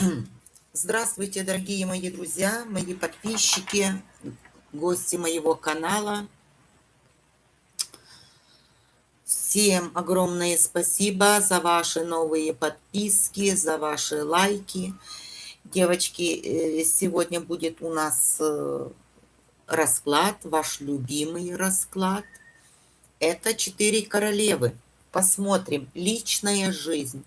Здравствуйте, дорогие мои друзья, мои подписчики, гости моего канала. Всем огромное спасибо за ваши новые подписки, за ваши лайки. Девочки, э, сегодня будет у нас э, расклад, ваш любимый расклад. Это четыре королевы. Посмотрим. Личная жизнь.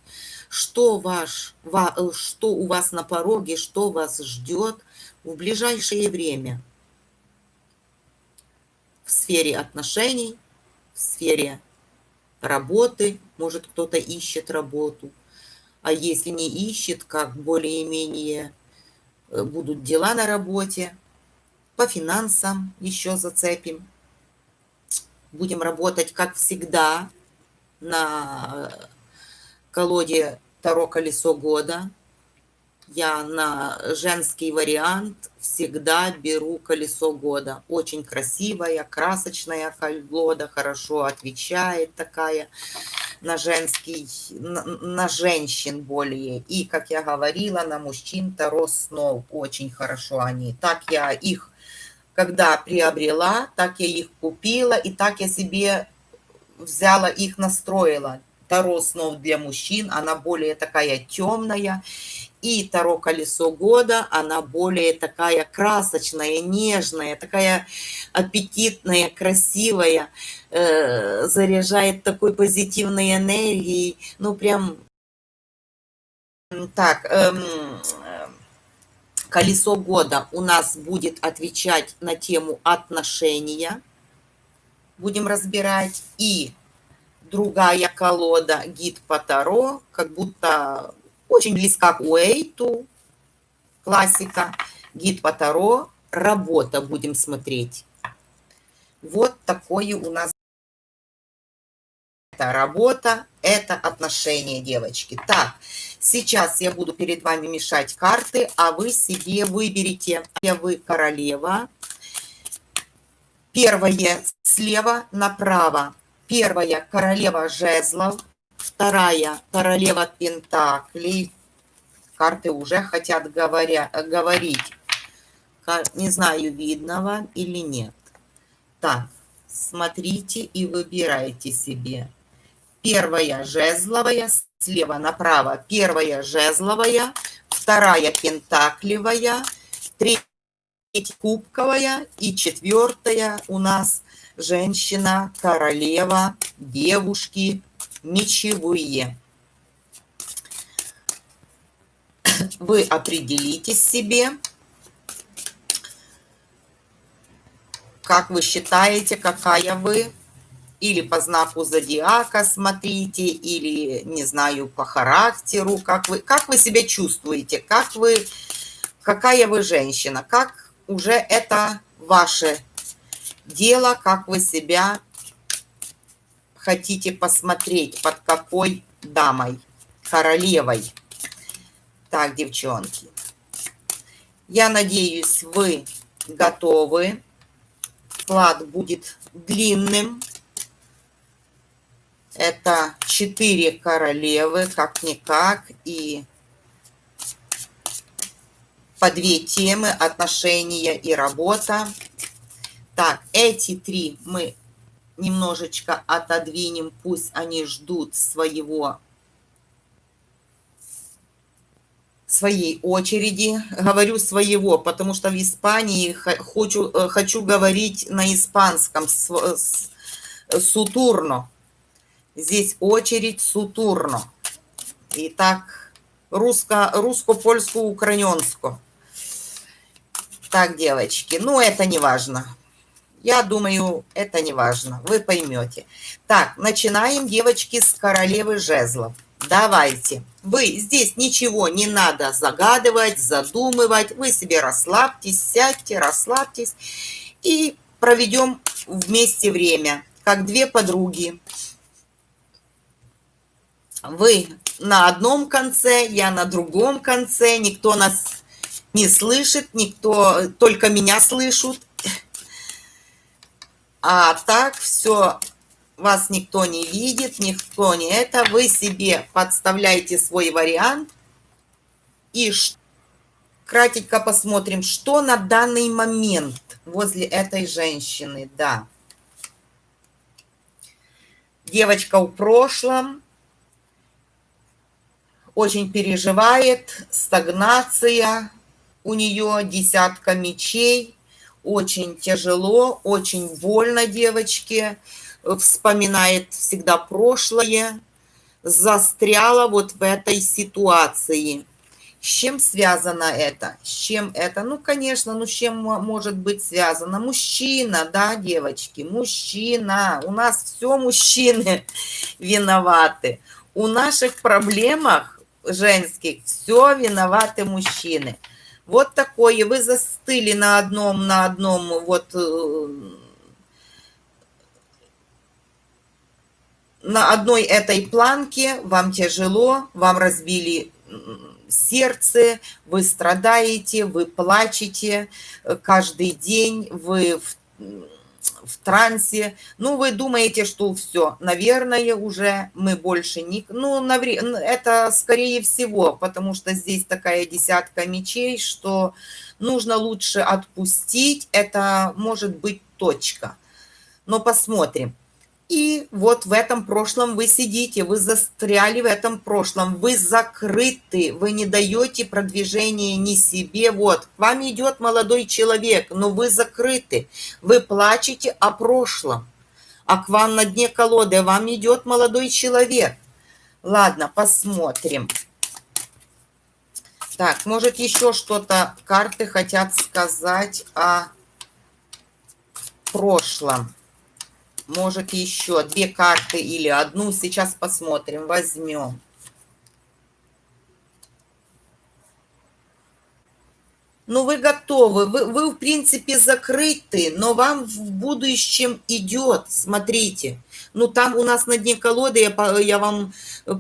Что, ваш, э, что у вас на пороге, что вас ждет в ближайшее время. В сфере отношений, в сфере работы. Может, кто-то ищет работу. А если не ищет, как более-менее э, будут дела на работе. По финансам еще зацепим. Будем работать, как всегда, на колоде Таро Колесо Года. Я на женский вариант всегда беру колесо года. Очень красивая, красочная колода, хорошо отвечает такая на женский, на, на женщин более. И, как я говорила, на мужчин Таро снов очень хорошо они. Так я их, когда приобрела, так я их купила, и так я себе взяла их, настроила. Таро снов для мужчин, она более такая темная. И Таро колесо года, она более такая красочная, нежная, такая аппетитная, красивая, э, заряжает такой позитивной энергией. Ну, прям так, эм, колесо года у нас будет отвечать на тему отношения будем разбирать. И другая колода гид по Таро, как будто очень близка к Уэйту, классика. Гид по Таро, работа будем смотреть. Вот такое у нас это работа, это отношения, девочки. Так, сейчас я буду перед вами мешать карты, а вы себе выберите. Вы королева, Первое слева направо. Первая королева жезлов. Вторая королева пентаклей. Карты уже хотят говоря, говорить. Не знаю, видно вам или нет. Так, смотрите и выбирайте себе. Первая жезловая, слева направо. Первая жезловая, вторая пентаклевая, третья кубковая и четвертая у нас женщина, королева, девушки, мечевые. Вы определитесь себе, как вы считаете, какая вы, или по знаку зодиака смотрите, или, не знаю, по характеру, как вы, как вы себя чувствуете, как вы, какая вы женщина, как уже это ваше дело, как вы себя хотите посмотреть, под какой дамой, королевой. Так, девчонки, я надеюсь, вы готовы. Вклад будет длинным. Это четыре королевы, как-никак, и по две темы отношения и работа. Так, эти три мы немножечко отодвинем, пусть они ждут своего своей очереди. Говорю своего, потому что в Испании хочу, э, хочу говорить на испанском, сутурно. Здесь очередь сутурно. Итак, русско, русско-польско-украинско. Так, девочки, ну это не важно. Я думаю, это не важно, вы поймете. Так, начинаем, девочки, с королевы жезлов. Давайте. Вы здесь ничего не надо загадывать, задумывать. Вы себе расслабьтесь, сядьте, расслабьтесь. И проведем вместе время, как две подруги. Вы на одном конце, я на другом конце. Никто нас не слышит, никто, только меня слышат. А так все, вас никто не видит, никто не это. Вы себе подставляете свой вариант И кратенько посмотрим, что на данный момент возле этой женщины, да. Девочка в прошлом, очень переживает, стагнация, у нее десятка мечей, очень тяжело, очень больно девочке, вспоминает всегда прошлое, застряла вот в этой ситуации. С чем связано это? С чем это? Ну, конечно, ну с чем может быть связано? Мужчина, да, девочки, мужчина. У нас все мужчины виноваты. У наших проблемах женских все виноваты мужчины. Вот такое, вы застыли на одном, на одном, вот, э, на одной этой планке, вам тяжело, вам разбили сердце, вы страдаете, вы плачете э, каждый день, вы в в трансе. Ну, вы думаете, что все, наверное, уже мы больше не... Ну, навре... это скорее всего, потому что здесь такая десятка мечей, что нужно лучше отпустить. Это может быть точка. Но посмотрим. И вот в этом прошлом вы сидите, вы застряли в этом прошлом, вы закрыты, вы не даете продвижения ни себе. Вот, к вам идет молодой человек, но вы закрыты, вы плачете о прошлом, а к вам на дне колоды вам идет молодой человек. Ладно, посмотрим. Так, может еще что-то карты хотят сказать о прошлом. Может, еще две карты или одну. Сейчас посмотрим, возьмем. Ну, вы готовы, вы, вы, в принципе, закрыты, но вам в будущем идет, смотрите. Ну, там у нас на дне колоды, я, я вам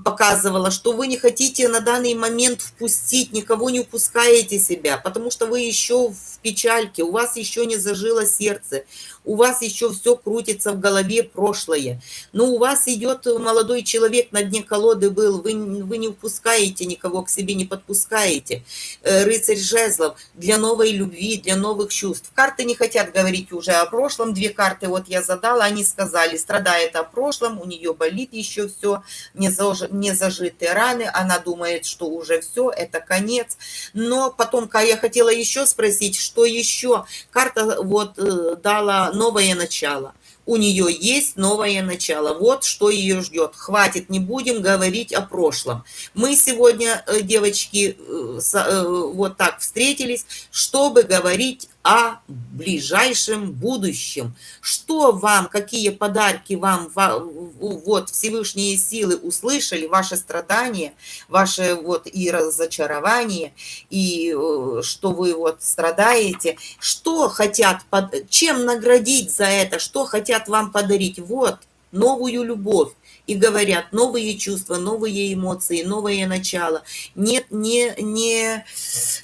показывала, что вы не хотите на данный момент впустить, никого не упускаете себя, потому что вы еще в печальке, у вас еще не зажило сердце, у вас еще все крутится в голове прошлое. Но у вас идет молодой человек на дне колоды был, вы, вы не упускаете никого к себе, не подпускаете. Э, рыцарь жезлов для новой любви, для новых чувств. Карты не хотят говорить уже о прошлом. Две карты вот я задала, они сказали, страдает о прошлом, у нее болит еще все, не, заж, не зажитые раны, она думает, что уже все, это конец. Но потом, я хотела еще спросить, что еще? Карта вот э, дала новое начало. У нее есть новое начало. Вот что ее ждет. Хватит, не будем говорить о прошлом. Мы сегодня, э, девочки, э, э, вот так встретились, чтобы говорить о ближайшем будущем. Что вам, какие подарки вам вот Всевышние силы услышали, ваши страдания, ваши вот и разочарование, и э, что вы вот страдаете, что хотят, чем наградить за это, что хотят вам подарить. Вот, новую любовь и говорят новые чувства, новые эмоции, новое начало. Нет, не, не,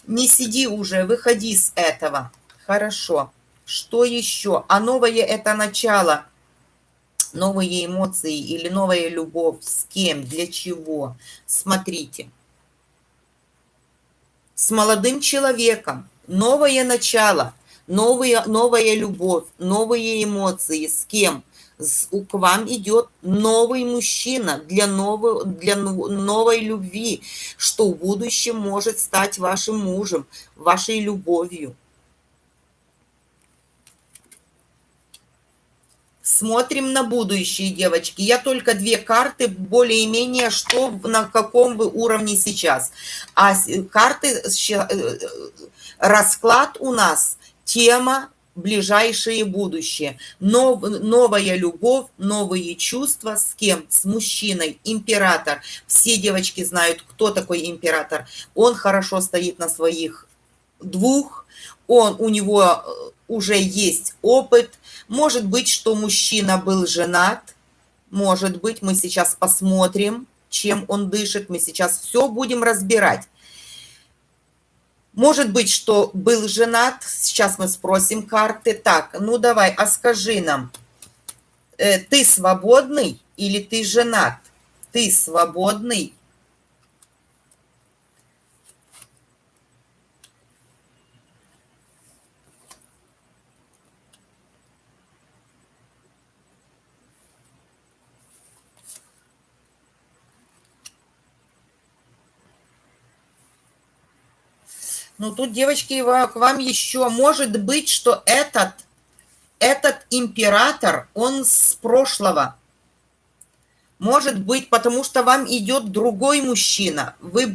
не сиди уже, выходи с этого. Хорошо. Что еще? А новое это начало. Новые эмоции или новая любовь. С кем? Для чего? Смотрите. С молодым человеком. Новое начало. Новая, новая любовь. Новые эмоции. С кем? С, к вам идет новый мужчина для, новой, для новой любви, что в будущем может стать вашим мужем, вашей любовью. Смотрим на будущее, девочки. Я только две карты, более-менее, что на каком вы уровне сейчас. А карты, э, расклад у нас, тема ближайшее будущее. Нов, новая любовь, новые чувства. С кем? С мужчиной. Император. Все девочки знают, кто такой император. Он хорошо стоит на своих двух. Он, у него э, уже есть опыт, может быть, что мужчина был женат. Может быть, мы сейчас посмотрим, чем он дышит. Мы сейчас все будем разбирать. Может быть, что был женат. Сейчас мы спросим карты. Так, ну давай, а скажи нам, э, ты свободный или ты женат? Ты свободный Ну, тут, девочки, к вам еще может быть, что этот, этот император, он с прошлого. Может быть, потому что вам идет другой мужчина. Вы,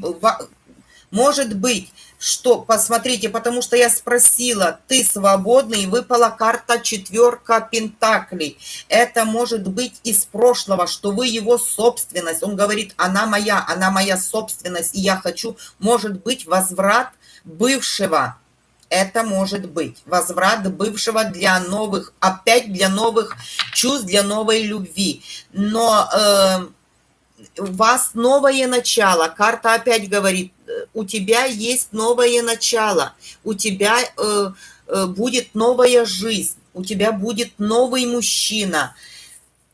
может быть, что, посмотрите, потому что я спросила, ты свободный, выпала карта четверка пентаклей. Это может быть из прошлого, что вы его собственность. Он говорит, она моя, она моя собственность, и я хочу, может быть, возврат бывшего. Это может быть возврат бывшего для новых, опять для новых чувств, для новой любви. Но э, у вас новое начало. Карта опять говорит, у тебя есть новое начало, у тебя э, э, будет новая жизнь, у тебя будет новый мужчина.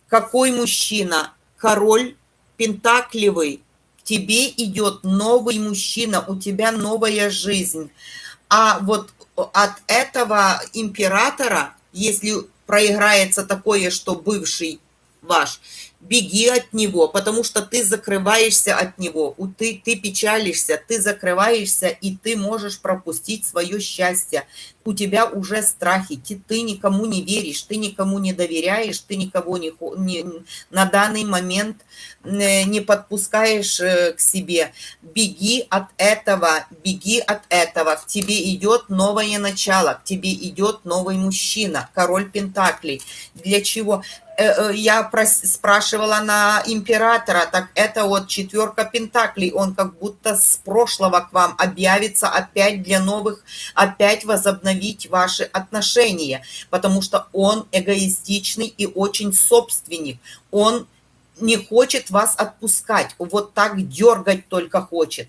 Какой мужчина? Король Пентаклевый. Тебе идет новый мужчина, у тебя новая жизнь. А вот от этого императора, если проиграется такое, что бывший ваш, беги от него, потому что ты закрываешься от него, ты, ты печалишься, ты закрываешься, и ты можешь пропустить свое счастье. У тебя уже страхи, ты, ты никому не веришь, ты никому не доверяешь, ты никого не, не на данный момент э, не подпускаешь э, к себе. Беги от этого, беги от этого. К тебе идет новое начало, к тебе идет новый мужчина, король Пентаклей. Для чего? Э, я спрашивала на императора, так это вот четверка пентаклей, он как будто с прошлого к вам объявится опять для новых, опять возобновить ваши отношения, потому что он эгоистичный и очень собственник, он не хочет вас отпускать, вот так дергать только хочет.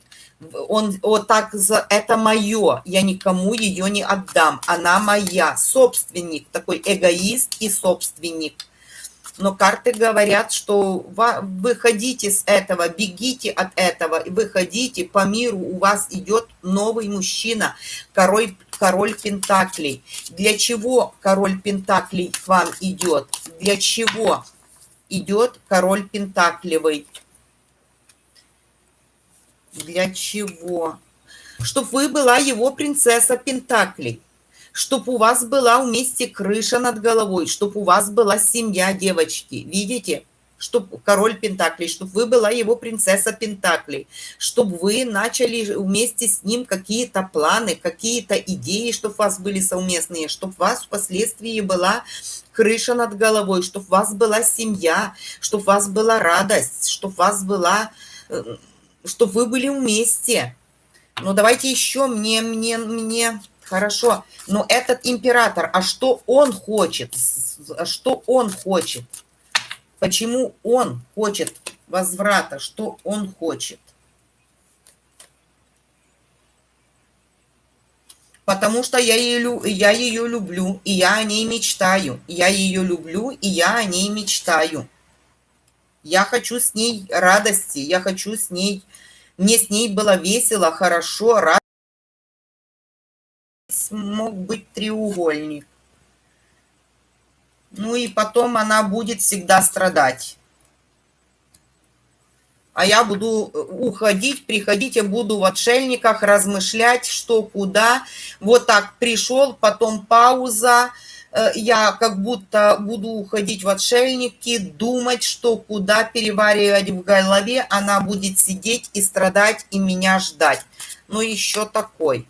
Он вот так, за это мое, я никому ее не отдам, она моя, собственник, такой эгоист и собственник но карты говорят, что выходите с этого, бегите от этого, выходите по миру, у вас идет новый мужчина, король, король Пентаклей. Для чего король Пентаклей к вам идет? Для чего идет король Пентаклевый? Для чего? Чтобы вы была его принцесса Пентаклей чтобы у вас была вместе крыша над головой, чтобы у вас была семья, девочки. Видите? Чтобы король Пентаклей, чтобы вы была его принцесса Пентаклей, чтобы вы начали вместе с ним какие-то планы, какие-то идеи, чтобы у вас были совместные, чтобы у вас впоследствии была крыша над головой, чтобы у вас была семья, чтобы у вас была радость, чтобы у вас была, э, чтобы вы были вместе. Ну, давайте еще мне, мне, мне Хорошо, но этот император, а что он хочет? Что он хочет? Почему он хочет возврата? Что он хочет? Потому что я ее, я ее люблю, и я о ней мечтаю. Я ее люблю, и я о ней мечтаю. Я хочу с ней радости, я хочу с ней... Мне с ней было весело, хорошо, радостно мог быть треугольник. Ну и потом она будет всегда страдать. А я буду э, уходить, приходить, я буду в отшельниках размышлять, что, куда. Вот так пришел, потом пауза. Э, я как будто буду уходить в отшельники, думать, что, куда, переваривать в голове. Она будет сидеть и страдать, и меня ждать. Ну, еще такой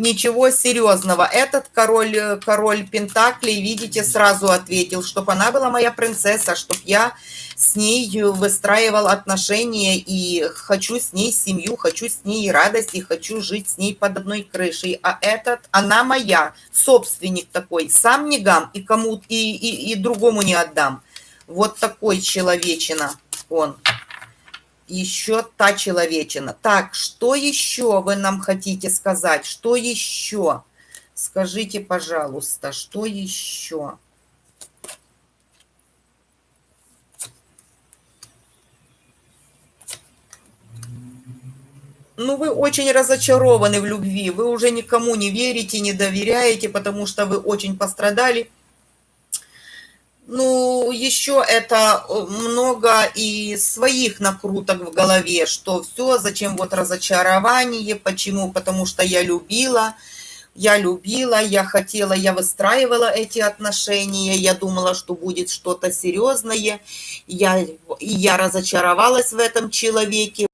ничего серьезного. Этот король, э, король Пентаклей, видите, сразу ответил, чтобы она была моя принцесса, чтобы я с ней выстраивал отношения и хочу с ней семью, хочу с ней радость и хочу жить с ней под одной крышей. А этот, она моя, собственник такой, сам не гам и кому и, и, и другому не отдам. Вот такой человечина он еще та человечина. Так, что еще вы нам хотите сказать? Что еще? Скажите, пожалуйста, что еще? Ну, вы очень разочарованы в любви, вы уже никому не верите, не доверяете, потому что вы очень пострадали Ну, еще это э, много и своих накруток в голове, что все, зачем вот разочарование, почему? Потому что я любила, я любила, я хотела, я выстраивала эти отношения, я думала, что будет что-то серьезное, я, я разочаровалась в этом человеке,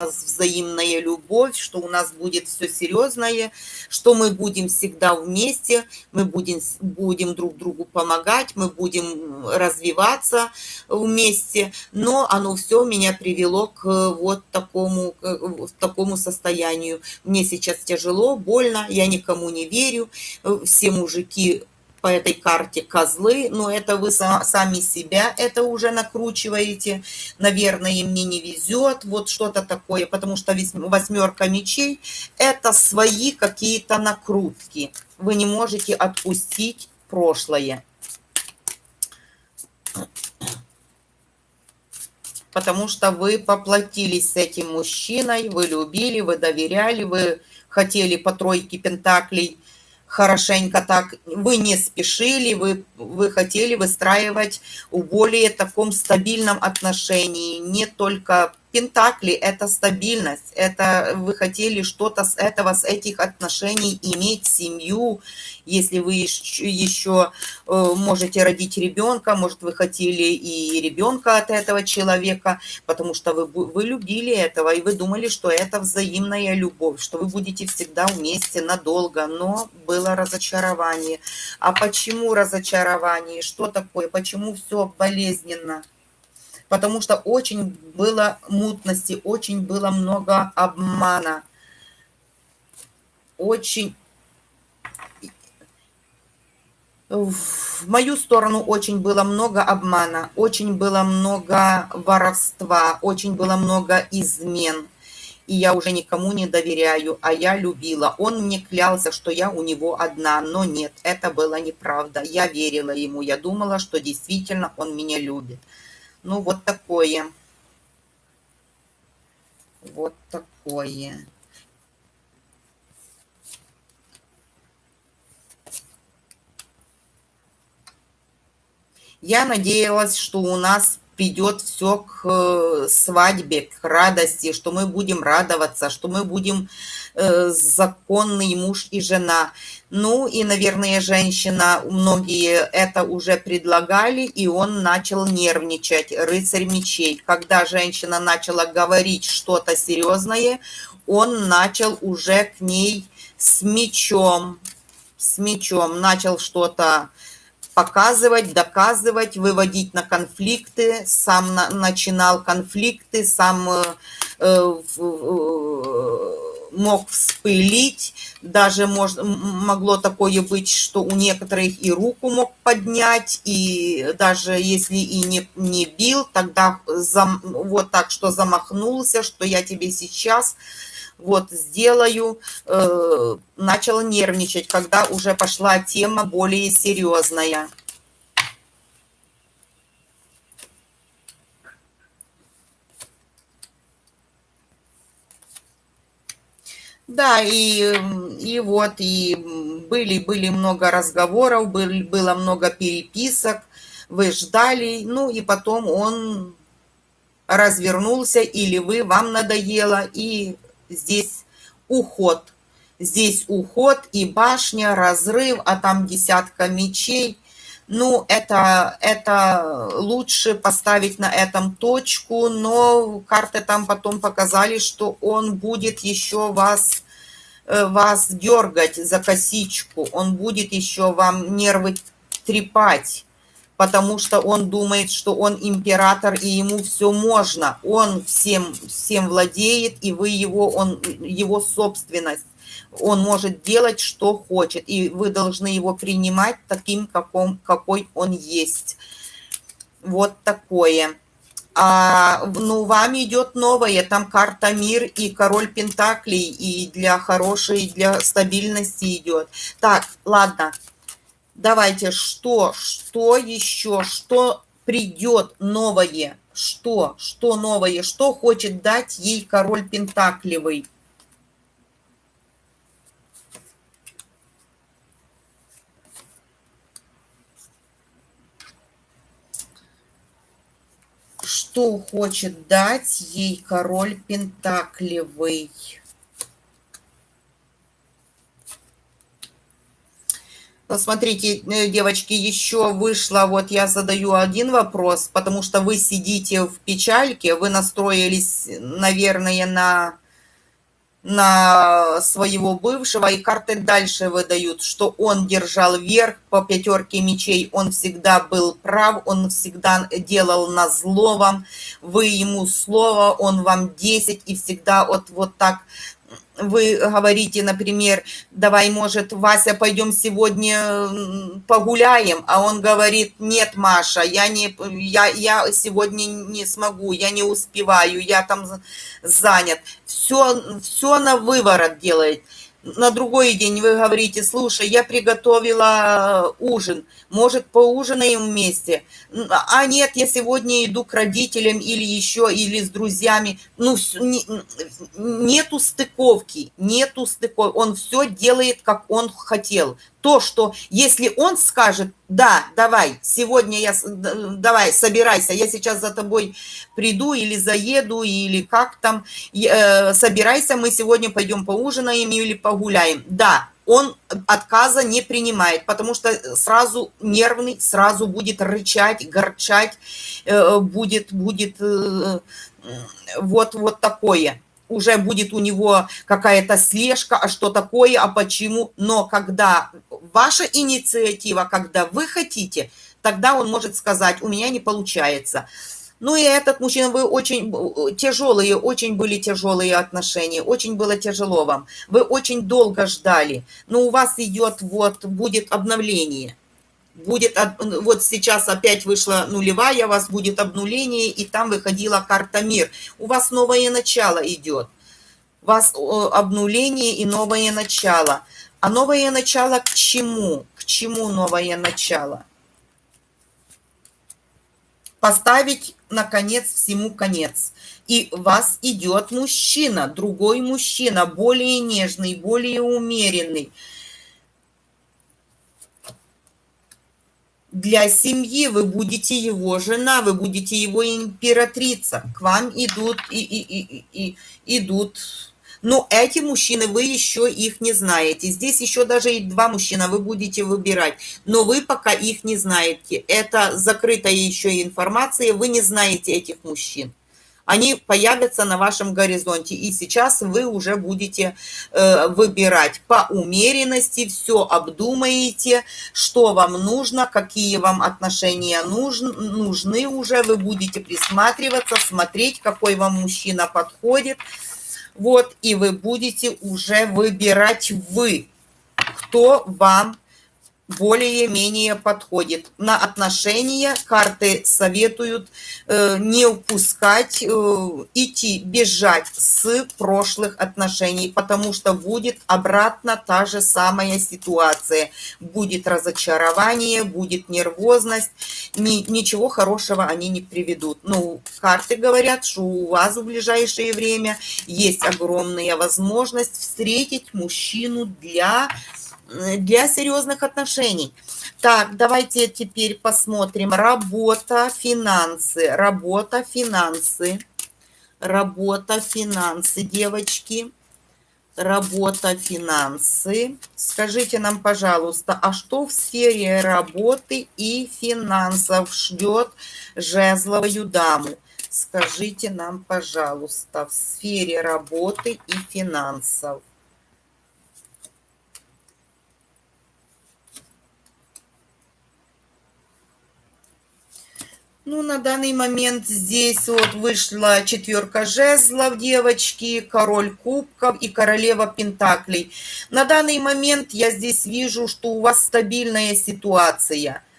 взаимная любовь, что у нас будет все серьезное, что мы будем всегда вместе, мы будем, будем друг другу помогать, мы будем развиваться вместе, но оно все меня привело к вот такому, к такому состоянию. Мне сейчас тяжело, больно, я никому не верю, все мужики по этой карте козлы, но это вы сами себя это уже накручиваете. Наверное, мне не везет, вот что-то такое, потому что восьмерка мечей – это свои какие-то накрутки. Вы не можете отпустить прошлое. Потому что вы поплатились с этим мужчиной, вы любили, вы доверяли, вы хотели по тройке пентаклей – хорошенько так, вы не спешили, вы, вы хотели выстраивать в более таком стабильном отношении, не только Пентакли – это стабильность, это вы хотели что-то с этого, с этих отношений иметь семью, если вы еще э, можете родить ребенка, может, вы хотели и ребенка от этого человека, потому что вы, вы любили этого, и вы думали, что это взаимная любовь, что вы будете всегда вместе надолго, но было разочарование. А почему разочарование? Что такое? Почему все болезненно? Потому что очень было мутности, очень было много обмана. Очень... В мою сторону очень было много обмана, очень было много воровства, очень было много измен. И я уже никому не доверяю, а я любила. Он мне клялся, что я у него одна, но нет, это было неправда. Я верила ему, я думала, что действительно он меня любит. Ну, вот такое. Вот такое. Я надеялась, что у нас придет все к э, свадьбе, к радости, что мы будем радоваться, что мы будем э, законный муж и жена. Ну и, наверное, женщина, многие это уже предлагали, и он начал нервничать, рыцарь мечей. Когда женщина начала говорить что-то серьезное, он начал уже к ней с мечом, с мечом, начал что-то показывать, доказывать, выводить на конфликты, сам на, начинал конфликты, сам э, э, э, мог вспылить, даже мож, могло такое быть, что у некоторых и руку мог поднять, и даже если и не, не бил, тогда зам, вот так, что замахнулся, что я тебе сейчас вот сделаю, э, начала нервничать, когда уже пошла тема более серьезная. Да, и, и вот, и были, были много разговоров, были, было много переписок, вы ждали, ну и потом он развернулся, или вы, вам надоело, и здесь уход. Здесь уход и башня, разрыв, а там десятка мечей. Ну, это, это лучше поставить на этом точку, но карты там потом показали, что он будет еще вас, вас дергать за косичку, он будет еще вам нервы трепать потому что он думает, что он император и ему все можно. Он всем, всем владеет, и вы его, он, его собственность. Он может делать, что хочет, и вы должны его принимать таким, каком, какой он есть. Вот такое. А, ну, вам идет новое, там карта мир и король пентаклей, и для хорошей, для стабильности идет. Так, ладно, Давайте, что, что еще, что придет новое, что, что новое, что хочет дать ей король Пентаклевый. Что хочет дать ей король Пентаклевый? Смотрите, э, девочки, еще вышло, вот я задаю один вопрос, потому что вы сидите в печальке, вы настроились, наверное, на, на своего бывшего, и карты дальше выдают, что он держал верх по пятерке мечей, он всегда был прав, он всегда делал на зло вам, вы ему слово, он вам 10, и всегда вот, вот так вы говорите, например, давай, может, Вася, пойдем сегодня погуляем, а он говорит, нет, Маша, я, не, я, я сегодня не смогу, я не успеваю, я там занят. Все, все на выворот делает на другой день вы говорите, слушай, я приготовила ужин, может, поужинаем вместе? А нет, я сегодня иду к родителям или еще, или с друзьями. Ну, нету стыковки, нету стыковки. Он все делает, как он хотел то, что если он скажет, да, давай, сегодня я, давай, собирайся, я сейчас за тобой приду или заеду, или как там, э, собирайся, мы сегодня пойдем поужинаем или погуляем. Да, он отказа не принимает, потому что сразу нервный, сразу будет рычать, горчать, э, будет, будет э, вот, вот такое уже будет у него какая-то слежка, а что такое, а почему. Но когда ваша инициатива, когда вы хотите, тогда он может сказать, у меня не получается. Ну и этот мужчина, вы очень тяжелые, очень были тяжелые отношения, очень было тяжело вам. Вы очень долго ждали, но у вас идет вот, будет обновление будет, вот сейчас опять вышла нулевая, у вас будет обнуление, и там выходила карта мир. У вас новое начало идет. У вас обнуление и новое начало. А новое начало к чему? К чему новое начало? Поставить, наконец, всему конец. И вас идет мужчина, другой мужчина, более нежный, более умеренный, для семьи вы будете его жена, вы будете его императрица. К вам идут и, и, и, и идут. Но эти мужчины, вы еще их не знаете. Здесь еще даже и два мужчины вы будете выбирать. Но вы пока их не знаете. Это закрытая еще информация. Вы не знаете этих мужчин они появятся на вашем горизонте. И сейчас вы уже будете э, выбирать по умеренности, все обдумаете, что вам нужно, какие вам отношения нужны, нужны уже. Вы будете присматриваться, смотреть, какой вам мужчина подходит. Вот, и вы будете уже выбирать вы, кто вам более-менее подходит. На отношения карты советуют э, не упускать, э, идти, бежать с прошлых отношений, потому что будет обратно та же самая ситуация. Будет разочарование, будет нервозность, ни, ничего хорошего они не приведут. Ну, карты говорят, что у вас в ближайшее время есть огромная возможность встретить мужчину для для серьезных отношений. Так, давайте теперь посмотрим. Работа, финансы. Работа, финансы. Работа, финансы, девочки. Работа, финансы. Скажите нам, пожалуйста, а что в сфере работы и финансов ждет жезловую даму? Скажите нам, пожалуйста, в сфере работы и финансов. Ну, на данный момент здесь вот вышла четверка жезлов, девочки, король кубков и королева пентаклей. На данный момент я здесь вижу, что у вас стабильная ситуация –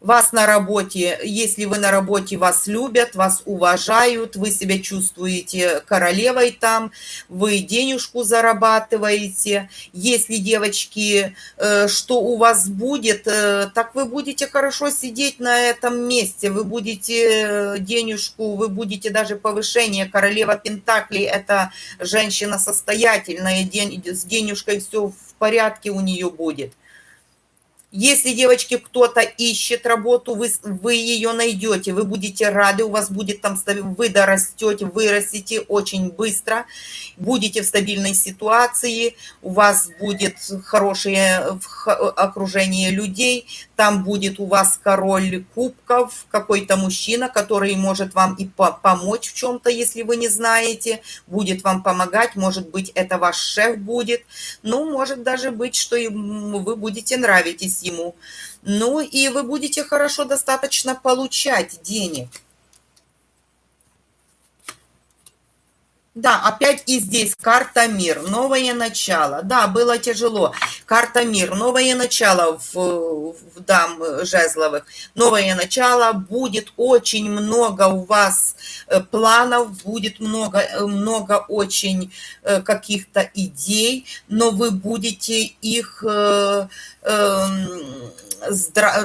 вас на работе, если вы на работе, вас любят, вас уважают, вы себя чувствуете королевой там, вы денежку зарабатываете. Если, девочки, э, что у вас будет, э, так вы будете хорошо сидеть на этом месте, вы будете э, денежку, вы будете даже повышение. Королева Пентаклей – это женщина состоятельная, с денежкой все в порядке у нее будет. Если, девочки, кто-то ищет работу, вы, вы ее найдете, вы будете рады, у вас будет там, вы дорастете, вырастете очень быстро, будете в стабильной ситуации, у вас будет хорошее окружение людей, там будет у вас король кубков, какой-то мужчина, который может вам и помочь в чем-то, если вы не знаете, будет вам помогать, может быть, это ваш шеф будет, ну, может даже быть, что вы будете нравитесь ему. Ну и вы будете хорошо достаточно получать денег. Да, опять и здесь карта мир, новое начало. Да, было тяжело. Карта мир, новое начало в, в дам жезловых. Новое начало, будет очень много у вас э, планов, будет много, э, много очень э, каких-то идей, но вы будете их эм,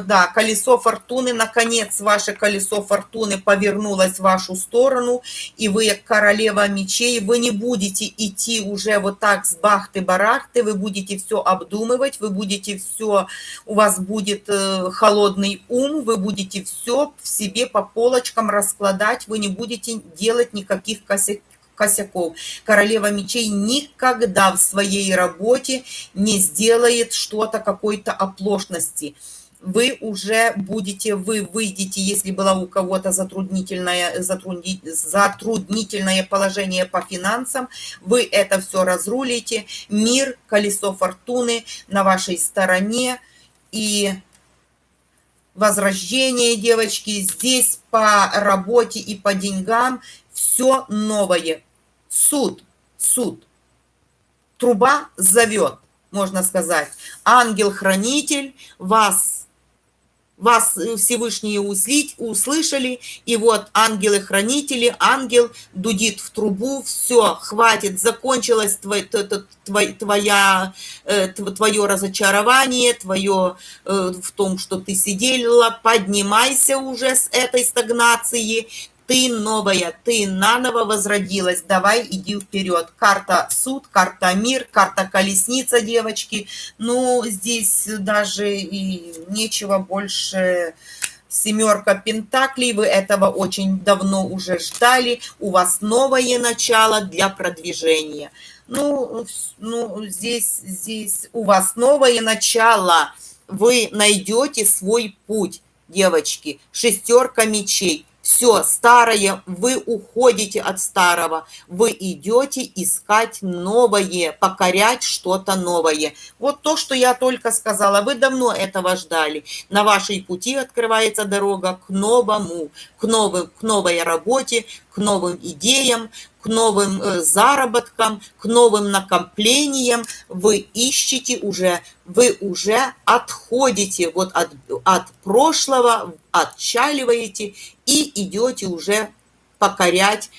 да, колесо фортуны, наконец ваше колесо фортуны повернулось в вашу сторону, и вы королева мечей, вы не будете идти уже вот так с бахты-барахты, вы будете все обдумывать, вы будете все, у вас будет э, холодный ум, вы будете все в себе по полочкам раскладать, вы не будете делать никаких косяков косяков. Королева мечей никогда в своей работе не сделает что-то какой-то оплошности. Вы уже будете, вы выйдете, если было у кого-то затруднительное, затруднительное положение по финансам, вы это все разрулите. Мир, колесо фортуны на вашей стороне. И возрождение, девочки, здесь по работе и по деньгам все новое. Суд, суд. Труба зовет, можно сказать. Ангел-хранитель вас вас Всевышние услить, услышали, и вот ангелы-хранители, ангел дудит в трубу, все, хватит, закончилось твой, твой, твоя, э, твое разочарование, твое э, в том, что ты сидела, поднимайся уже с этой стагнации, ты новая, ты наново возродилась, давай иди вперед. Карта суд, карта мир, карта колесница, девочки. Ну, здесь даже и нечего больше семерка пентаклей, вы этого очень давно уже ждали, у вас новое начало для продвижения. Ну, ну здесь, здесь у вас новое начало, вы найдете свой путь, девочки, шестерка мечей – все старое, вы уходите от старого, вы идете искать новое, покорять что-то новое. Вот то, что я только сказала, вы давно этого ждали. На вашей пути открывается дорога к новому, к, новым, к новой работе, к новым идеям, к новым э, заработкам, к новым накоплениям, вы ищете уже, вы уже отходите вот от, от прошлого, отчаливаете и идете уже покорять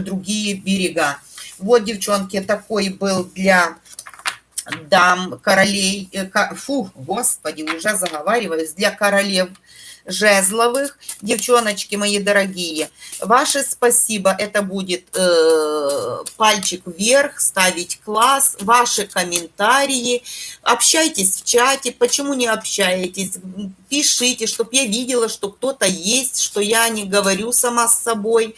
другие берега. Вот, девчонки, такой был для дам, королей, э, фу, господи, уже заговариваюсь, для королев жезловых. Девчоночки мои дорогие, ваше спасибо, это будет э, пальчик вверх, ставить класс, ваши комментарии, общайтесь в чате, почему не общаетесь, пишите, чтобы я видела, что кто-то есть, что я не говорю сама с собой,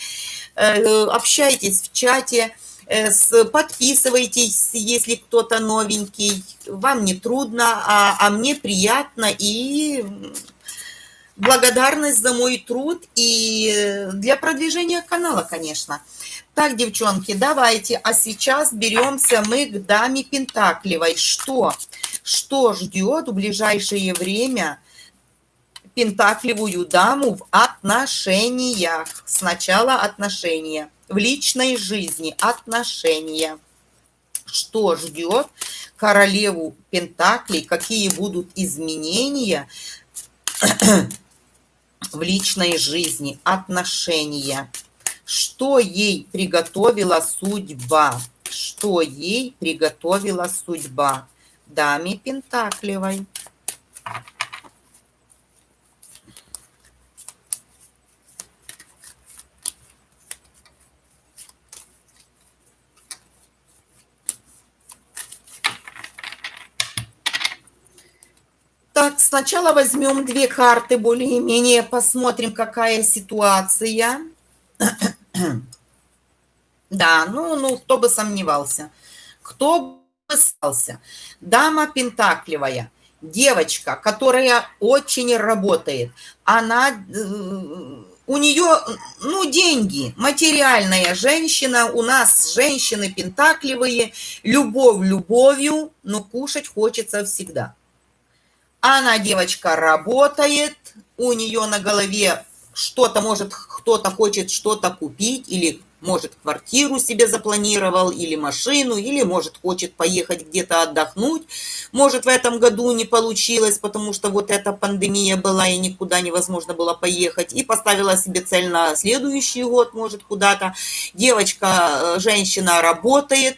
э, общайтесь в чате, э, подписывайтесь, если кто-то новенький, вам не трудно, а, а мне приятно и благодарность за мой труд и для продвижения канала, конечно. Так, девчонки, давайте, а сейчас беремся мы к даме Пентаклевой. Что? Что ждет в ближайшее время Пентаклевую даму в отношениях? Сначала отношения, в личной жизни отношения. Что ждет королеву Пентаклей, какие будут изменения в личной жизни, отношения. Что ей приготовила судьба? Что ей приготовила судьба? Даме Пентаклевой. Так, сначала возьмем две карты, более-менее посмотрим, какая ситуация. Да, ну, ну, кто бы сомневался. Кто бы сомневался. Дама Пентакливая, девочка, которая очень работает. Она, э, у нее, ну, деньги, материальная женщина. У нас женщины пентакливые, любовь любовью, но кушать хочется всегда. Она, девочка, работает, у нее на голове что-то, может, кто-то хочет что-то купить или может, квартиру себе запланировал, или машину, или, может, хочет поехать где-то отдохнуть. Может, в этом году не получилось, потому что вот эта пандемия была, и никуда невозможно было поехать. И поставила себе цель на следующий год, может, куда-то. Девочка, э, женщина работает,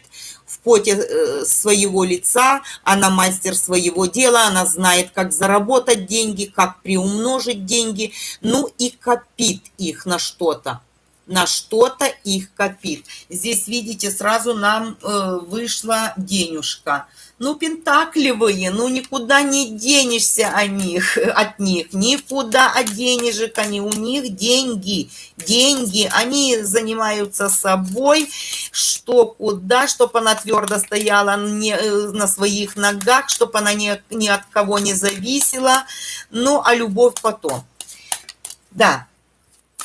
поте э, своего лица, она мастер своего дела, она знает, как заработать деньги, как приумножить деньги, ну и копит их на что-то на что-то их копит. Здесь, видите, сразу нам э, вышла денежка. Ну, пентакливые, ну, никуда не денешься от них, от них, никуда от денежек они, у них деньги, деньги, они занимаются собой, что куда, чтобы она твердо стояла не, э, на своих ногах, чтобы она ни, ни от кого не зависела, ну, а любовь потом. Да,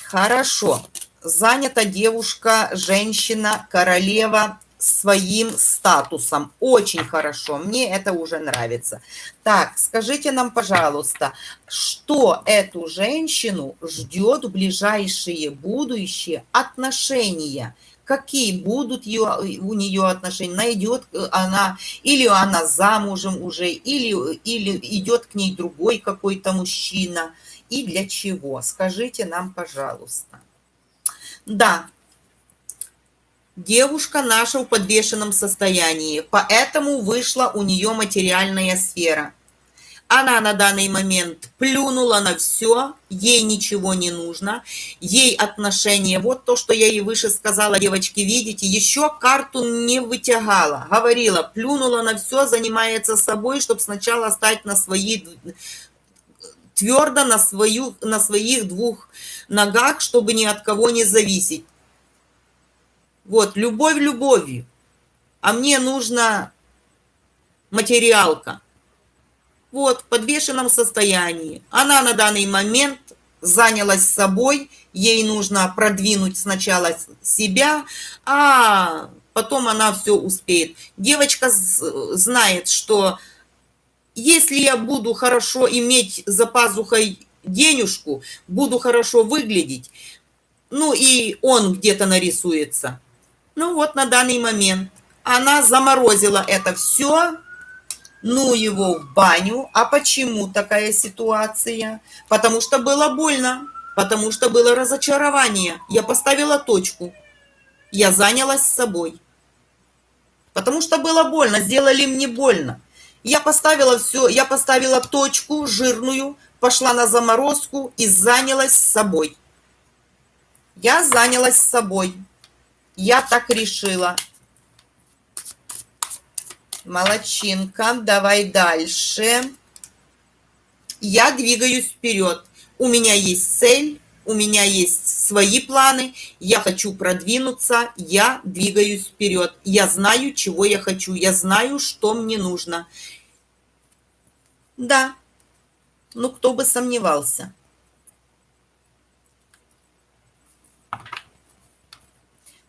хорошо занята девушка, женщина, королева своим статусом. Очень хорошо, мне это уже нравится. Так, скажите нам, пожалуйста, что эту женщину ждет в ближайшие будущие отношения? Какие будут ее, у нее отношения? Найдет она, или она замужем уже, или, или идет к ней другой какой-то мужчина? И для чего? Скажите нам, пожалуйста. Да, девушка наша в подвешенном состоянии, поэтому вышла у нее материальная сфера. Она на данный момент плюнула на все, ей ничего не нужно, ей отношения, вот то, что я ей выше сказала, девочки, видите, еще карту не вытягала, говорила, плюнула на все, занимается собой, чтобы сначала стать на свои твердо на, свою, на своих двух ногах, чтобы ни от кого не зависеть. Вот, любовь любовью. А мне нужна материалка. Вот, в подвешенном состоянии. Она на данный момент занялась собой, ей нужно продвинуть сначала себя, а потом она все успеет. Девочка знает, что если я буду хорошо иметь за пазухой денежку, буду хорошо выглядеть, ну и он где-то нарисуется. Ну вот на данный момент она заморозила это все, ну его в баню. А почему такая ситуация? Потому что было больно, потому что было разочарование. Я поставила точку, я занялась собой. Потому что было больно, сделали мне больно. Я поставила все, я поставила точку жирную, пошла на заморозку и занялась собой. Я занялась собой. Я так решила. Молодчинка. Давай дальше. Я двигаюсь вперед. У меня есть цель, у меня есть свои планы, я хочу продвинуться, я двигаюсь вперед. Я знаю, чего я хочу, я знаю, что мне нужно. Да, ну кто бы сомневался.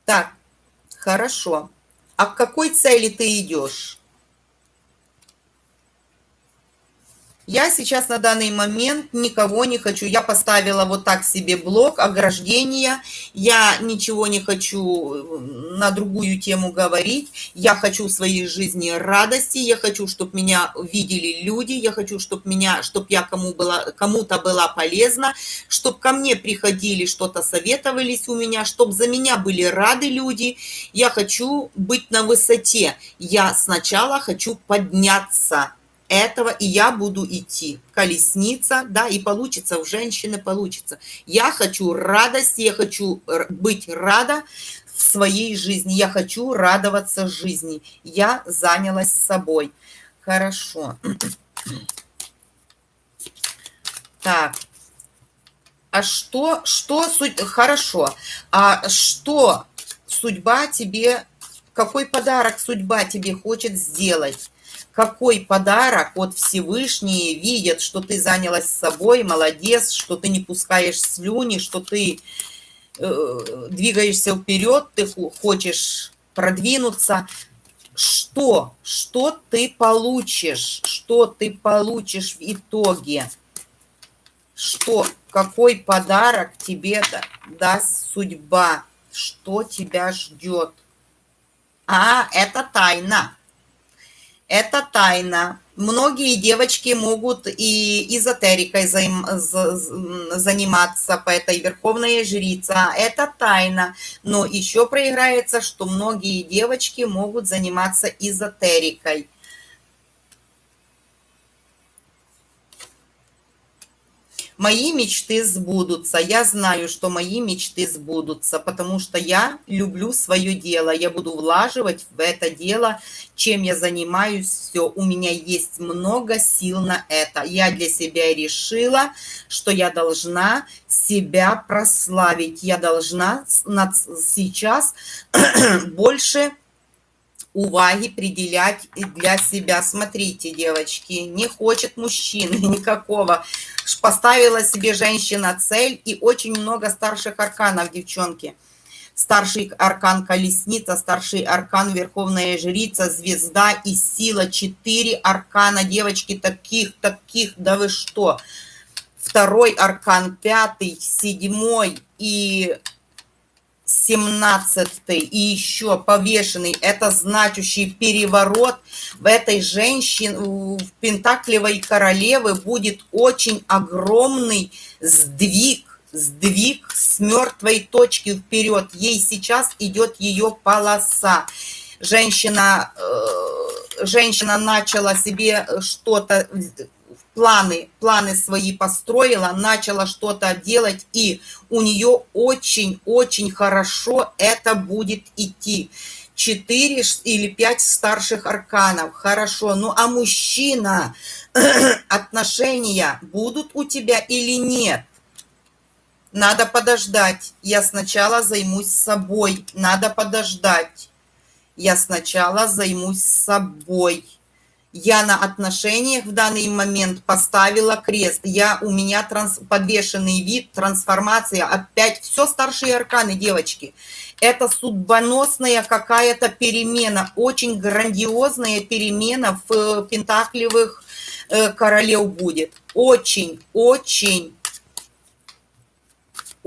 Так, хорошо. А к какой цели ты идешь? Я сейчас на данный момент никого не хочу. Я поставила вот так себе блок ограждения. Я ничего не хочу э, на другую тему говорить. Я хочу в своей жизни радости. Я хочу, чтобы меня видели люди. Я хочу, чтобы меня, чтобы я кому была, кому-то была полезна. Чтобы ко мне приходили, что-то советовались у меня. Чтобы за меня были рады люди. Я хочу быть на высоте. Я сначала хочу подняться этого, и я буду идти. Колесница, да, и получится, у женщины получится. Я хочу радости, я хочу быть рада в своей жизни, я хочу радоваться жизни. Я занялась собой. Хорошо. Так. А что, что суть, хорошо, а что судьба тебе, какой подарок судьба тебе хочет сделать? Какой подарок от Всевышний видят, что ты занялась собой, молодец, что ты не пускаешь слюни, что ты э, двигаешься вперед, ты хочешь продвинуться. Что, что ты получишь, что ты получишь в итоге? Что, какой подарок тебе даст судьба, что тебя ждет. А, это тайна. Это тайна. Многие девочки могут и эзотерикой заниматься по этой верховной жрице. Это тайна. Но еще проиграется, что многие девочки могут заниматься эзотерикой. Мои мечты сбудутся. Я знаю, что мои мечты сбудутся, потому что я люблю свое дело. Я буду влаживать в это дело, чем я занимаюсь, все. У меня есть много сил на это. Я для себя решила, что я должна себя прославить. Я должна сейчас больше уваги приділять для себя. Смотрите, девочки, не хочет мужчины никакого. Поставила себе женщина цель и очень много старших арканов, девчонки. Старший аркан колесница, старший аркан верховная жрица, звезда и сила. Четыре аркана, девочки, таких, таких, да вы что. Второй аркан, пятый, седьмой и 17 и еще повешенный, это значащий переворот в этой женщине, в Пентаклевой королевы будет очень огромный сдвиг, сдвиг с мертвой точки вперед. Ей сейчас идет ее полоса. Женщина, э, женщина начала себе что-то планы, планы свои построила, начала что-то делать, и у нее очень-очень хорошо это будет идти. Четыре или пять старших арканов, хорошо. Ну а мужчина, отношения будут у тебя или нет? Надо подождать. Я сначала займусь собой. Надо подождать. Я сначала займусь собой я на отношениях в данный момент поставила крест. Я, у меня транс, подвешенный вид, трансформация, опять все старшие арканы, девочки. Это судьбоносная какая-то перемена, очень грандиозная перемена в э, пентаклевых э, королев будет. Очень, очень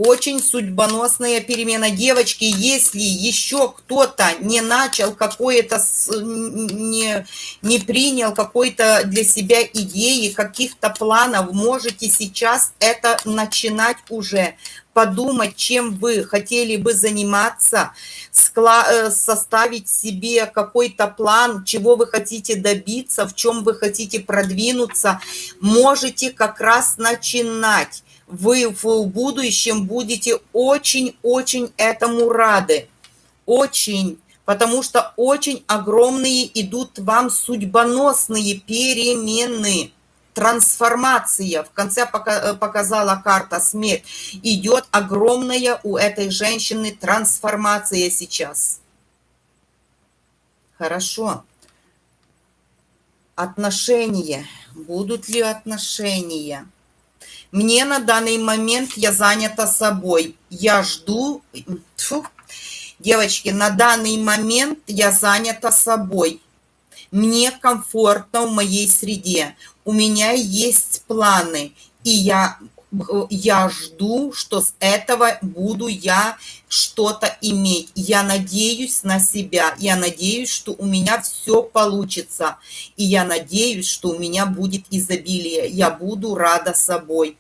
очень судьбоносная перемена. Девочки, если еще кто-то не начал какое-то, не, не принял какой-то для себя идеи, каких-то планов, можете сейчас это начинать уже подумать, чем вы хотели бы заниматься, э, составить себе какой-то план, чего вы хотите добиться, в чем вы хотите продвинуться, можете как раз начинать вы в будущем будете очень-очень этому рады. Очень. Потому что очень огромные идут вам судьбоносные перемены. Трансформация. В конце показала карта смерть. Идет огромная у этой женщины трансформация сейчас. Хорошо. Отношения. Будут ли отношения? Мне на данный момент я занята собой. Я жду... Фу. Девочки, на данный момент я занята собой. Мне комфортно в моей среде. У меня есть планы. И я, я жду, что с этого буду я что-то иметь. Я надеюсь на себя. Я надеюсь, что у меня все получится. И я надеюсь, что у меня будет изобилие. Я буду рада собой.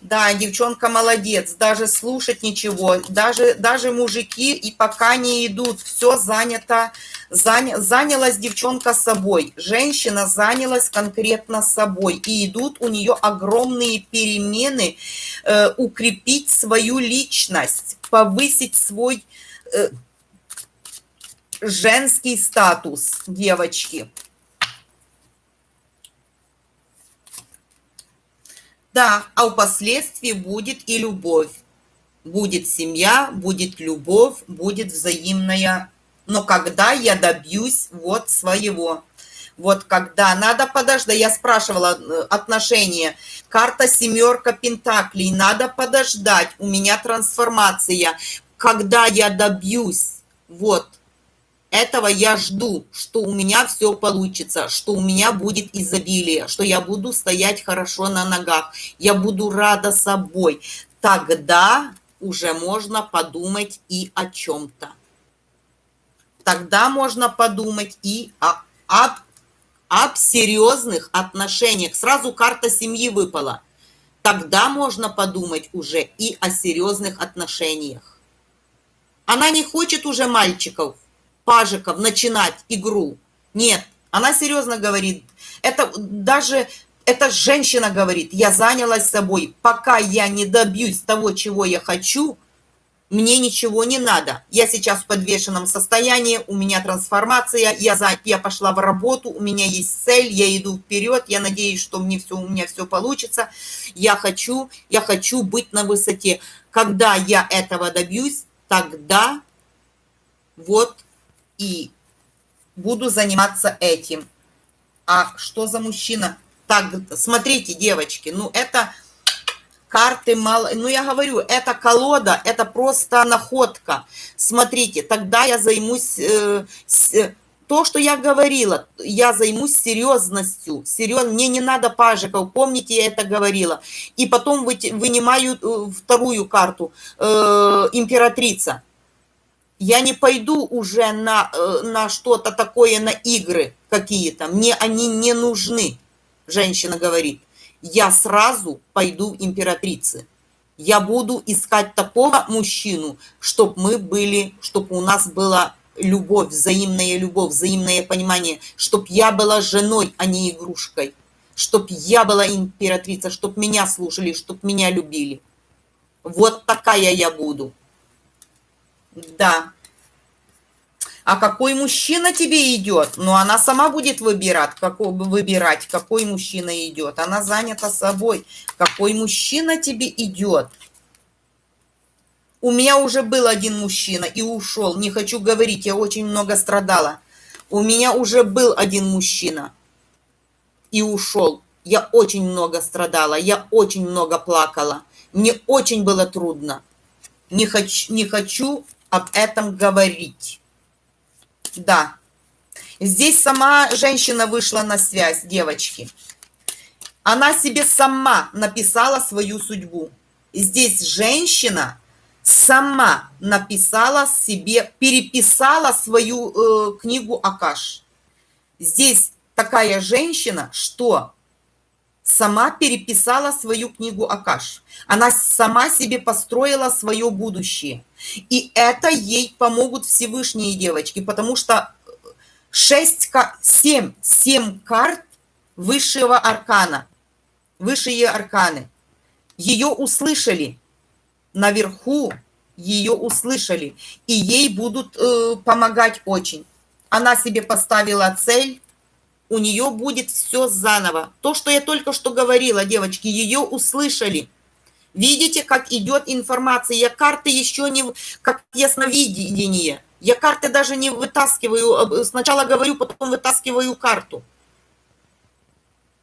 Да, девчонка молодец, даже слушать ничего, даже, даже мужики и пока не идут, все занято, заня, занялась девчонка собой, женщина занялась конкретно собой, и идут у нее огромные перемены, э, укрепить свою личность, повысить свой э, женский статус девочки. Да, а впоследствии будет и любовь. Будет семья, будет любовь, будет взаимная. Но когда я добьюсь вот своего. Вот когда надо подождать, я спрашивала э, отношения, карта семерка пентаклей, надо подождать, у меня трансформация, когда я добьюсь, вот, этого я жду, что у меня все получится, что у меня будет изобилие, что я буду стоять хорошо на ногах, я буду рада собой. Тогда уже можно подумать и о чем-то. Тогда можно подумать и о, об, об серьезных отношениях. Сразу карта семьи выпала. Тогда можно подумать уже и о серьезных отношениях. Она не хочет уже мальчиков, пажиков начинать игру. Нет, она серьезно говорит. Это даже эта женщина говорит, я занялась собой, пока я не добьюсь того, чего я хочу, мне ничего не надо. Я сейчас в подвешенном состоянии, у меня трансформация, я, за, я пошла в работу, у меня есть цель, я иду вперед, я надеюсь, что мне все, у меня все получится. Я хочу, я хочу быть на высоте. Когда я этого добьюсь, тогда вот и буду заниматься этим. А что за мужчина? Так, смотрите, девочки, ну это карты мало... Ну, я говорю, это колода, это просто находка. Смотрите, тогда я займусь... Э, с, то, что я говорила, я займусь серьезностью. Серьез... Мне не надо пажиков, помните, я это говорила. И потом вы, вынимаю э, вторую карту, э, императрица я не пойду уже на, э, на что-то такое, на игры какие-то. Мне они не нужны, женщина говорит. Я сразу пойду в императрицы. Я буду искать такого мужчину, чтобы мы были, чтобы у нас была любовь, взаимная любовь, взаимное понимание, чтобы я была женой, а не игрушкой, чтобы я была императрица, чтобы меня слушали, чтобы меня любили. Вот такая я буду. Да. А какой мужчина тебе идет? Ну, она сама будет выбирать, какой, выбирать, какой мужчина идет. Она занята собой. Какой мужчина тебе идет? У меня уже был один мужчина и ушел. Не хочу говорить, я очень много страдала. У меня уже был один мужчина и ушел. Я очень много страдала, я очень много плакала. Мне очень было трудно. Не хочу, не хочу об этом говорить. Да. Здесь сама женщина вышла на связь, девочки. Она себе сама написала свою судьбу. Здесь женщина сама написала себе, переписала свою э, книгу Акаш. Здесь такая женщина, что сама переписала свою книгу Акаш. Она сама себе построила свое будущее. И это ей помогут Всевышние девочки, потому что 6, 7, 7 карт высшего аркана, высшие арканы. Ее услышали наверху, ее услышали, и ей будут э, помогать очень. Она себе поставила цель, у нее будет все заново. То, что я только что говорила, девочки, ее услышали. Видите, как идет информация. Я карты еще не... Как ясновидение. Я карты даже не вытаскиваю. Сначала говорю, потом вытаскиваю карту.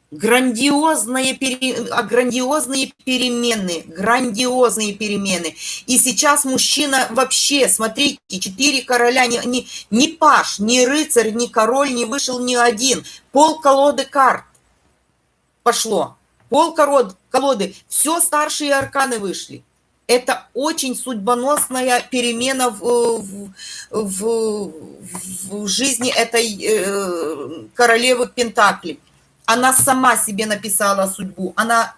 Грандиозные, пере... А, грандиозные перемены, грандиозные перемены. И сейчас мужчина вообще, смотрите, четыре короля, ни, ни, ни паш, ни рыцарь, ни король не вышел ни один. Пол колоды карт пошло. Пол колоды, все старшие арканы вышли. Это очень судьбоносная перемена в, в, в, в жизни этой э, королевы Пентаклей она сама себе написала судьбу. Она,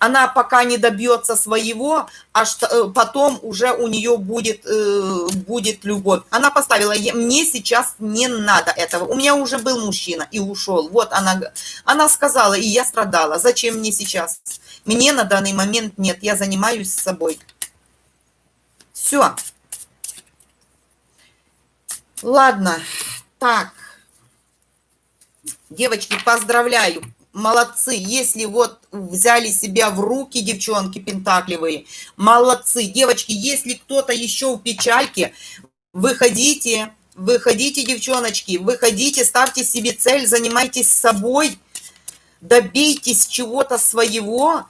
она пока не добьется своего, а что, э, потом уже у нее будет, э, будет любовь. Она поставила, мне сейчас не надо этого. У меня уже был мужчина и ушел. Вот она, она сказала, и я страдала. Зачем мне сейчас? Мне на данный момент нет, я занимаюсь собой. Все. Ладно, так. Девочки, поздравляю. молодцы. Если вот взяли себя в руки, девчонки пентакливые, молодцы. Девочки, если кто-то еще в печальке, выходите, выходите, девчоночки, выходите, ставьте себе цель, занимайтесь собой, добейтесь чего-то своего,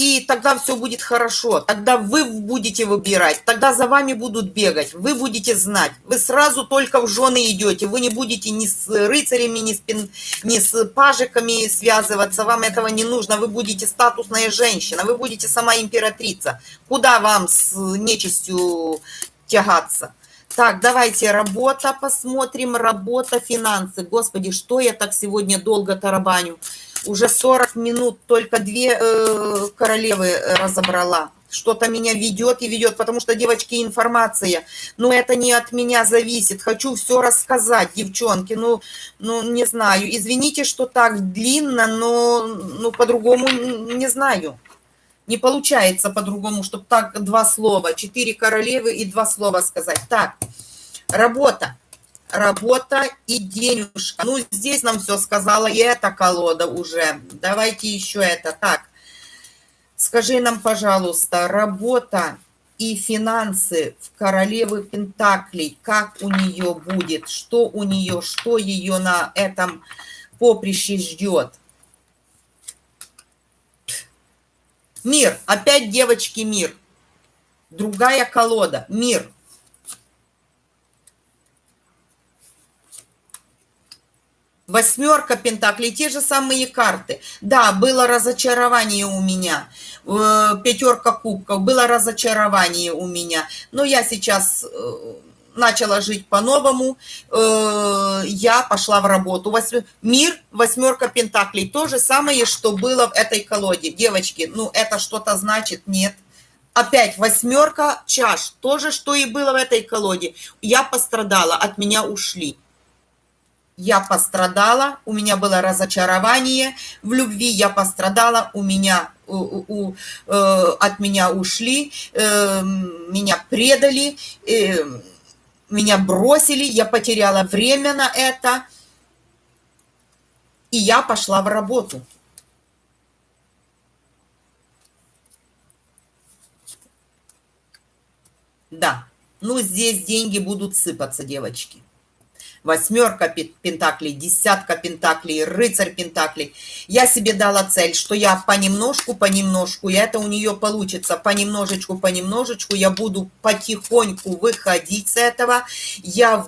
и тогда все будет хорошо. Тогда вы будете выбирать, тогда за вами будут бегать, вы будете знать. Вы сразу только в жены идете, вы не будете ни с рыцарями, ни с, пин, ни с пажиками связываться, вам этого не нужно. Вы будете статусная женщина, вы будете сама императрица. Куда вам с нечистью тягаться? Так, давайте работа посмотрим, работа, финансы. Господи, что я так сегодня долго тарабаню? Уже 40 минут только две э, королевы разобрала. Что-то меня ведет и ведет, потому что, девочки, информация, ну, это не от меня зависит. Хочу все рассказать, девчонки, ну, ну, не знаю. Извините, что так длинно, но, ну, по-другому не знаю. Не получается по-другому, чтобы так два слова, четыре королевы и два слова сказать. Так, работа работа и денежка. Ну, здесь нам все сказала и эта колода уже. Давайте еще это. Так, скажи нам, пожалуйста, работа и финансы в королевы Пентаклей, как у нее будет, что у нее, что ее на этом поприще ждет. Мир, опять девочки, мир. Другая колода, мир. Восьмерка пентаклей, те же самые карты. Да, было разочарование у меня. Э, Пятерка кубков, было разочарование у меня. Но я сейчас э, начала жить по-новому. Э, я пошла в работу. Мир, восьмерка пентаклей. То же самое, что было в этой колоде. Девочки, ну это что-то значит? Нет. Опять восьмерка чаш. То же, что и было в этой колоде. Я пострадала, от меня ушли я пострадала, у меня было разочарование в любви, я пострадала, у меня у, у, э, от меня ушли, э, меня предали, э, меня бросили, я потеряла время на это, и я пошла в работу. Да, ну здесь деньги будут сыпаться, девочки восьмерка пентаклей, десятка пентаклей, рыцарь пентаклей. Я себе дала цель, что я понемножку, понемножку, и это у нее получится, понемножечку, понемножечку, я буду потихоньку выходить с этого. Я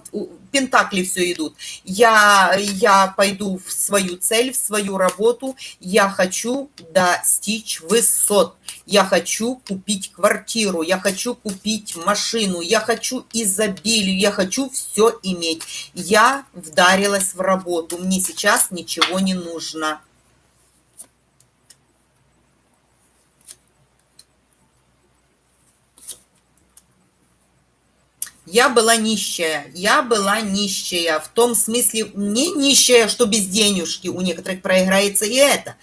пентакли все идут. Я, я пойду в свою цель, в свою работу. Я хочу достичь высот. Я хочу купить квартиру, я хочу купить машину, я хочу изобилию, я хочу все иметь. Я вдарилась в работу, мне сейчас ничего не нужно. Я была нищая, я была нищая, в том смысле не нищая, что без денежки, у некоторых проиграется и это,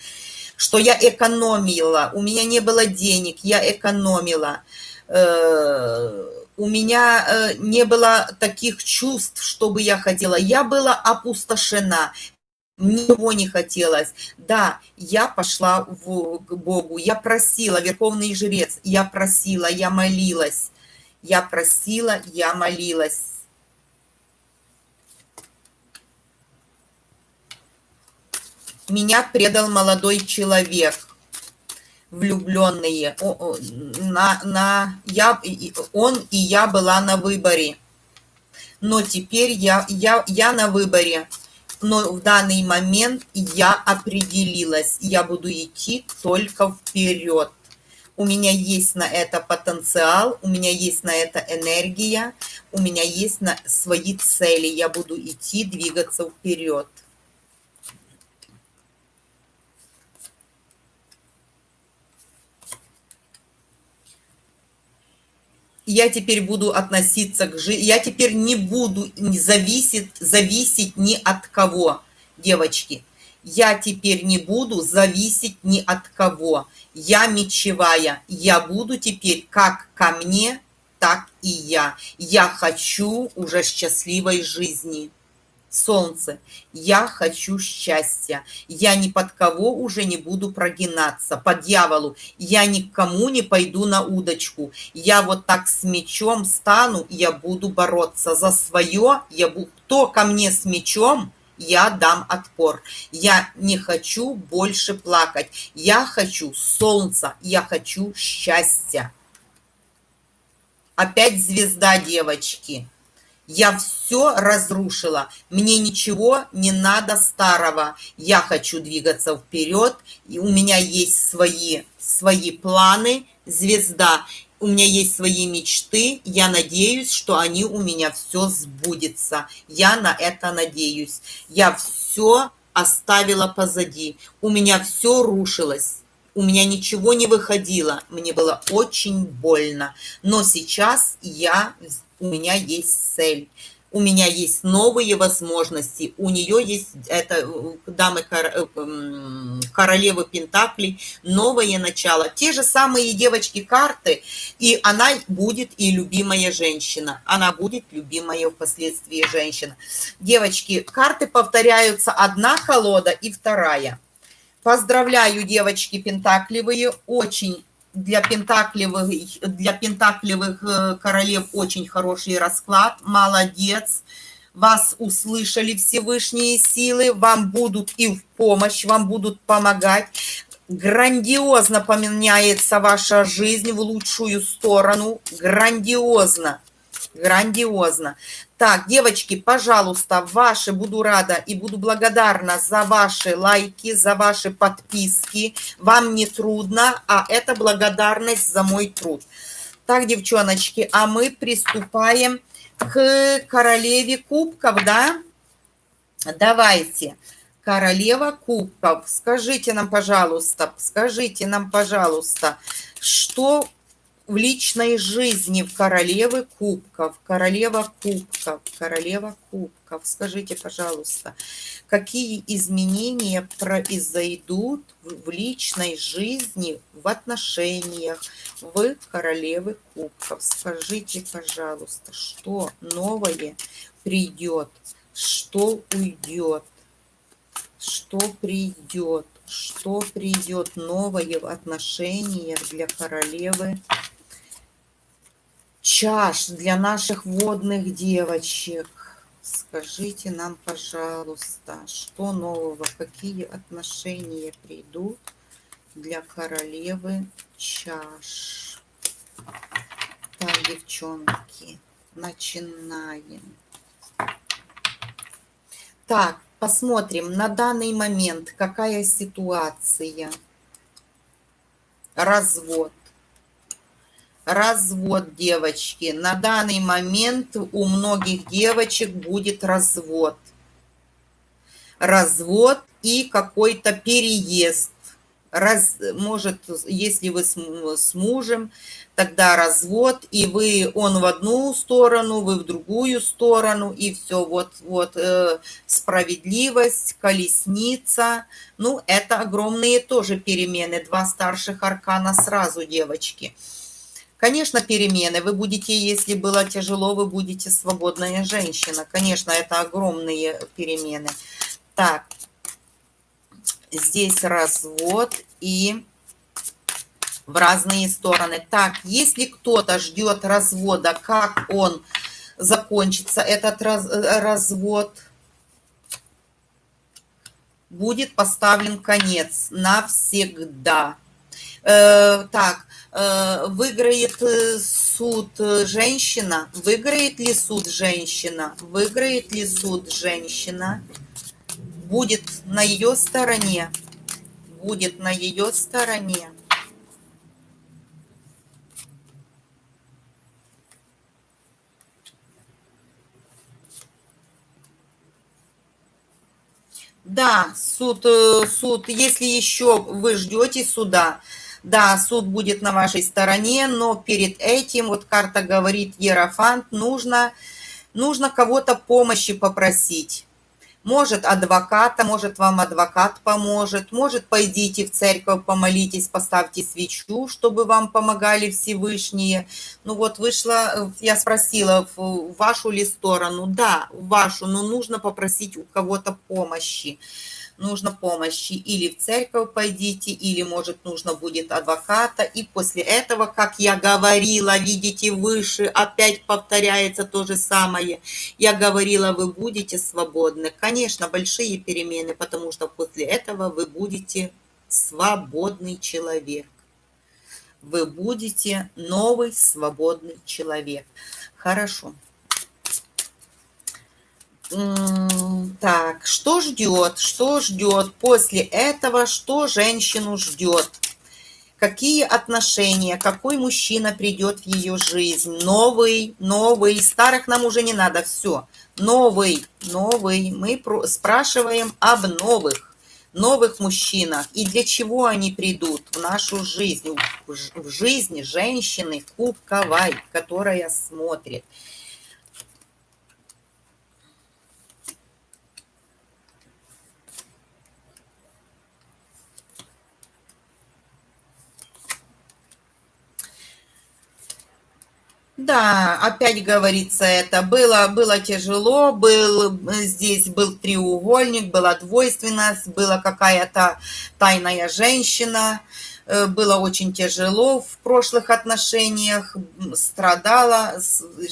что я экономила, у меня не было денег, я экономила, э, у меня э, не было таких чувств, чтобы я хотела, я была опустошена, ничего не хотелось. Да, я пошла в, к Богу, я просила, Верховный Жрец, я просила, я молилась, я просила, я молилась. Меня предал молодой человек, влюбленные. На, на, я, он и я была на выборе. Но теперь я, я, я на выборе. Но в данный момент я определилась. Я буду идти только вперед у меня есть на это потенциал, у меня есть на это энергия, у меня есть на свои цели, я буду идти, двигаться вперед. я теперь буду относиться к жизни, я теперь не буду зависеть, зависеть ни от кого, девочки. Я теперь не буду зависеть ни от кого я мечевая, я буду теперь как ко мне, так и я. Я хочу уже счастливой жизни. Солнце, я хочу счастья. Я ни под кого уже не буду прогинаться. По дьяволу. Я никому не пойду на удочку. Я вот так с мечом стану, я буду бороться за свое. Я буду... Кто ко мне с мечом, я дам отпор. Я не хочу больше плакать. Я хочу солнца, я хочу счастья. Опять звезда, девочки. Я все разрушила. Мне ничего не надо старого. Я хочу двигаться вперед. И у меня есть свои, свои планы, звезда. У меня есть свои мечты. Я надеюсь, что они у меня все сбудется. Я на это надеюсь. Я все оставила позади. У меня все рушилось у меня ничего не выходило, мне было очень больно. Но сейчас я, у меня есть цель, у меня есть новые возможности, у нее есть, это э, дамы э, королевы Пентаклей, новое начало. Те же самые девочки карты, и она будет и любимая женщина, она будет любимая впоследствии женщина. Девочки, карты повторяются, одна колода и вторая. Поздравляю, девочки пентакливые, очень для пентакливых, для пентакливых э, королев очень хороший расклад, молодец. Вас услышали Всевышние силы, вам будут и в помощь, вам будут помогать. Грандиозно поменяется ваша жизнь в лучшую сторону, грандиозно грандиозно. Так, девочки, пожалуйста, ваши буду рада и буду благодарна за ваши лайки, за ваши подписки. Вам не трудно, а это благодарность за мой труд. Так, девчоночки, а мы приступаем к королеве кубков, да? Давайте. Королева кубков, скажите нам, пожалуйста, скажите нам, пожалуйста, что в личной жизни в королевы кубков, королева кубков, королева кубков. Скажите, пожалуйста, какие изменения произойдут в личной жизни, в отношениях в королевы кубков? Скажите, пожалуйста, что новое придет, что уйдет, что придет, что придет новое в отношениях для королевы чаш для наших водных девочек. Скажите нам, пожалуйста, что нового, какие отношения придут для королевы чаш. Так, девчонки, начинаем. Так, посмотрим на данный момент, какая ситуация. Развод развод, девочки. На данный момент у многих девочек будет развод. Развод и какой-то переезд. Раз, может, если вы с, с мужем, тогда развод, и вы, он в одну сторону, вы в другую сторону, и все, вот, вот, э, справедливость, колесница, ну, это огромные тоже перемены, два старших аркана сразу, девочки. Девочки. Конечно, перемены. Вы будете, если было тяжело, вы будете свободная женщина. Конечно, это огромные перемены. Так, здесь развод и в разные стороны. Так, если кто-то ждет развода, как он закончится, этот раз, развод, будет поставлен конец навсегда. Э, так, Э, выиграет э, суд женщина, выиграет ли суд женщина, выиграет ли суд женщина, будет на ее стороне, будет на ее стороне. Да, суд, суд, если еще вы ждете суда, да, суд будет на вашей стороне, но перед этим, вот карта говорит Ерофант, нужно, нужно кого-то помощи попросить. Может, адвоката, может, вам адвокат поможет. Может, пойдите в церковь, помолитесь, поставьте свечу, чтобы вам помогали Всевышние. Ну вот вышла, я спросила, в вашу ли сторону? Да, в вашу, но нужно попросить у кого-то помощи нужно помощи, или в церковь пойдите, или, может, нужно будет адвоката, и после этого, как я говорила, видите, выше, опять повторяется то же самое. Я говорила, вы будете свободны. Конечно, большие перемены, потому что после этого вы будете свободный человек. Вы будете новый свободный человек. Хорошо. Так, что ждет? Что ждет после этого? Что женщину ждет? Какие отношения? Какой мужчина придет в ее жизнь? Новый, новый. Старых нам уже не надо, все. Новый, новый. Мы спрашиваем об новых, новых мужчинах. И для чего они придут в нашу жизнь? В жизнь женщины кубковой, которая смотрит. Да, опять говорится это. Было, было тяжело, был, здесь был треугольник, была двойственность, была какая-то тайная женщина. Э, было очень тяжело в прошлых отношениях, страдала,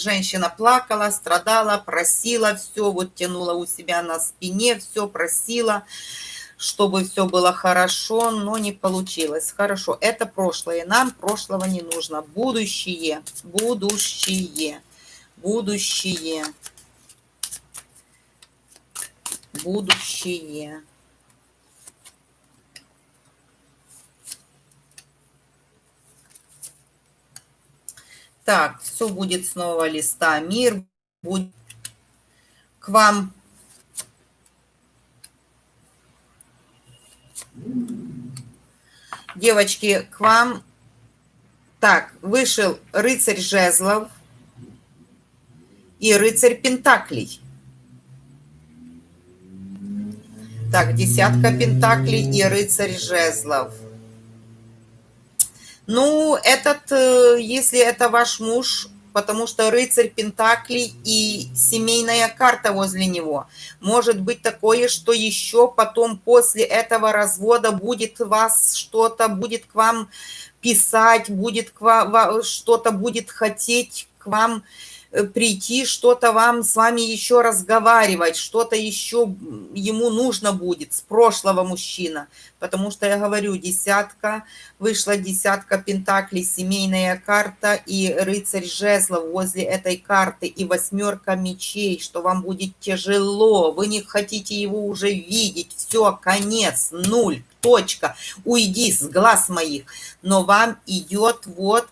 женщина плакала, страдала, просила все, вот тянула у себя на спине, все просила чтобы все было хорошо, но не получилось. Хорошо, это прошлое, нам прошлого не нужно. Будущее, будущее, будущее, будущее. Так, все будет с нового листа. Мир будет к вам Девочки, к вам. Так, вышел рыцарь жезлов и рыцарь пентаклей. Так, десятка пентаклей и рыцарь жезлов. Ну, этот, э, если это ваш муж, потому что рыцарь Пентаклей и семейная карта возле него. Может быть такое, что еще потом после этого развода будет вас что-то, будет к вам писать, будет к вам, что-то будет хотеть к вам прийти, что-то вам с вами еще разговаривать, что-то еще ему нужно будет с прошлого мужчина. Потому что я говорю, десятка, вышла десятка пентаклей, семейная карта и рыцарь жезлов возле этой карты и восьмерка мечей, что вам будет тяжело, вы не хотите его уже видеть, все, конец, нуль, точка, уйди с глаз моих. Но вам идет вот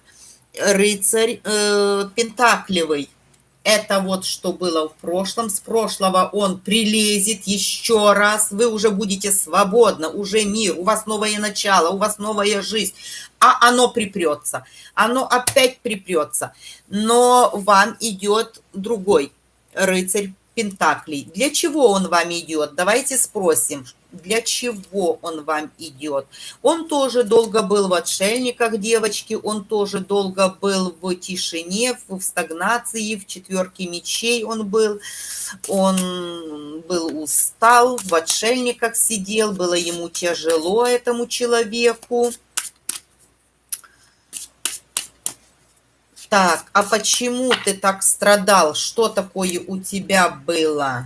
рыцарь э, Пентаклевый. Это вот что было в прошлом. С прошлого он прилезет еще раз. Вы уже будете свободны, уже мир, у вас новое начало, у вас новая жизнь. А оно припрется. Оно опять припрется. Но вам идет другой рыцарь Пентаклей. Для чего он вам идет? Давайте спросим, для чего он вам идет. Он тоже долго был в отшельниках, девочки, он тоже долго был в тишине, в стагнации, в четверке мечей он был. Он был устал, в отшельниках сидел, было ему тяжело этому человеку. Так, а почему ты так страдал? Что такое у тебя было?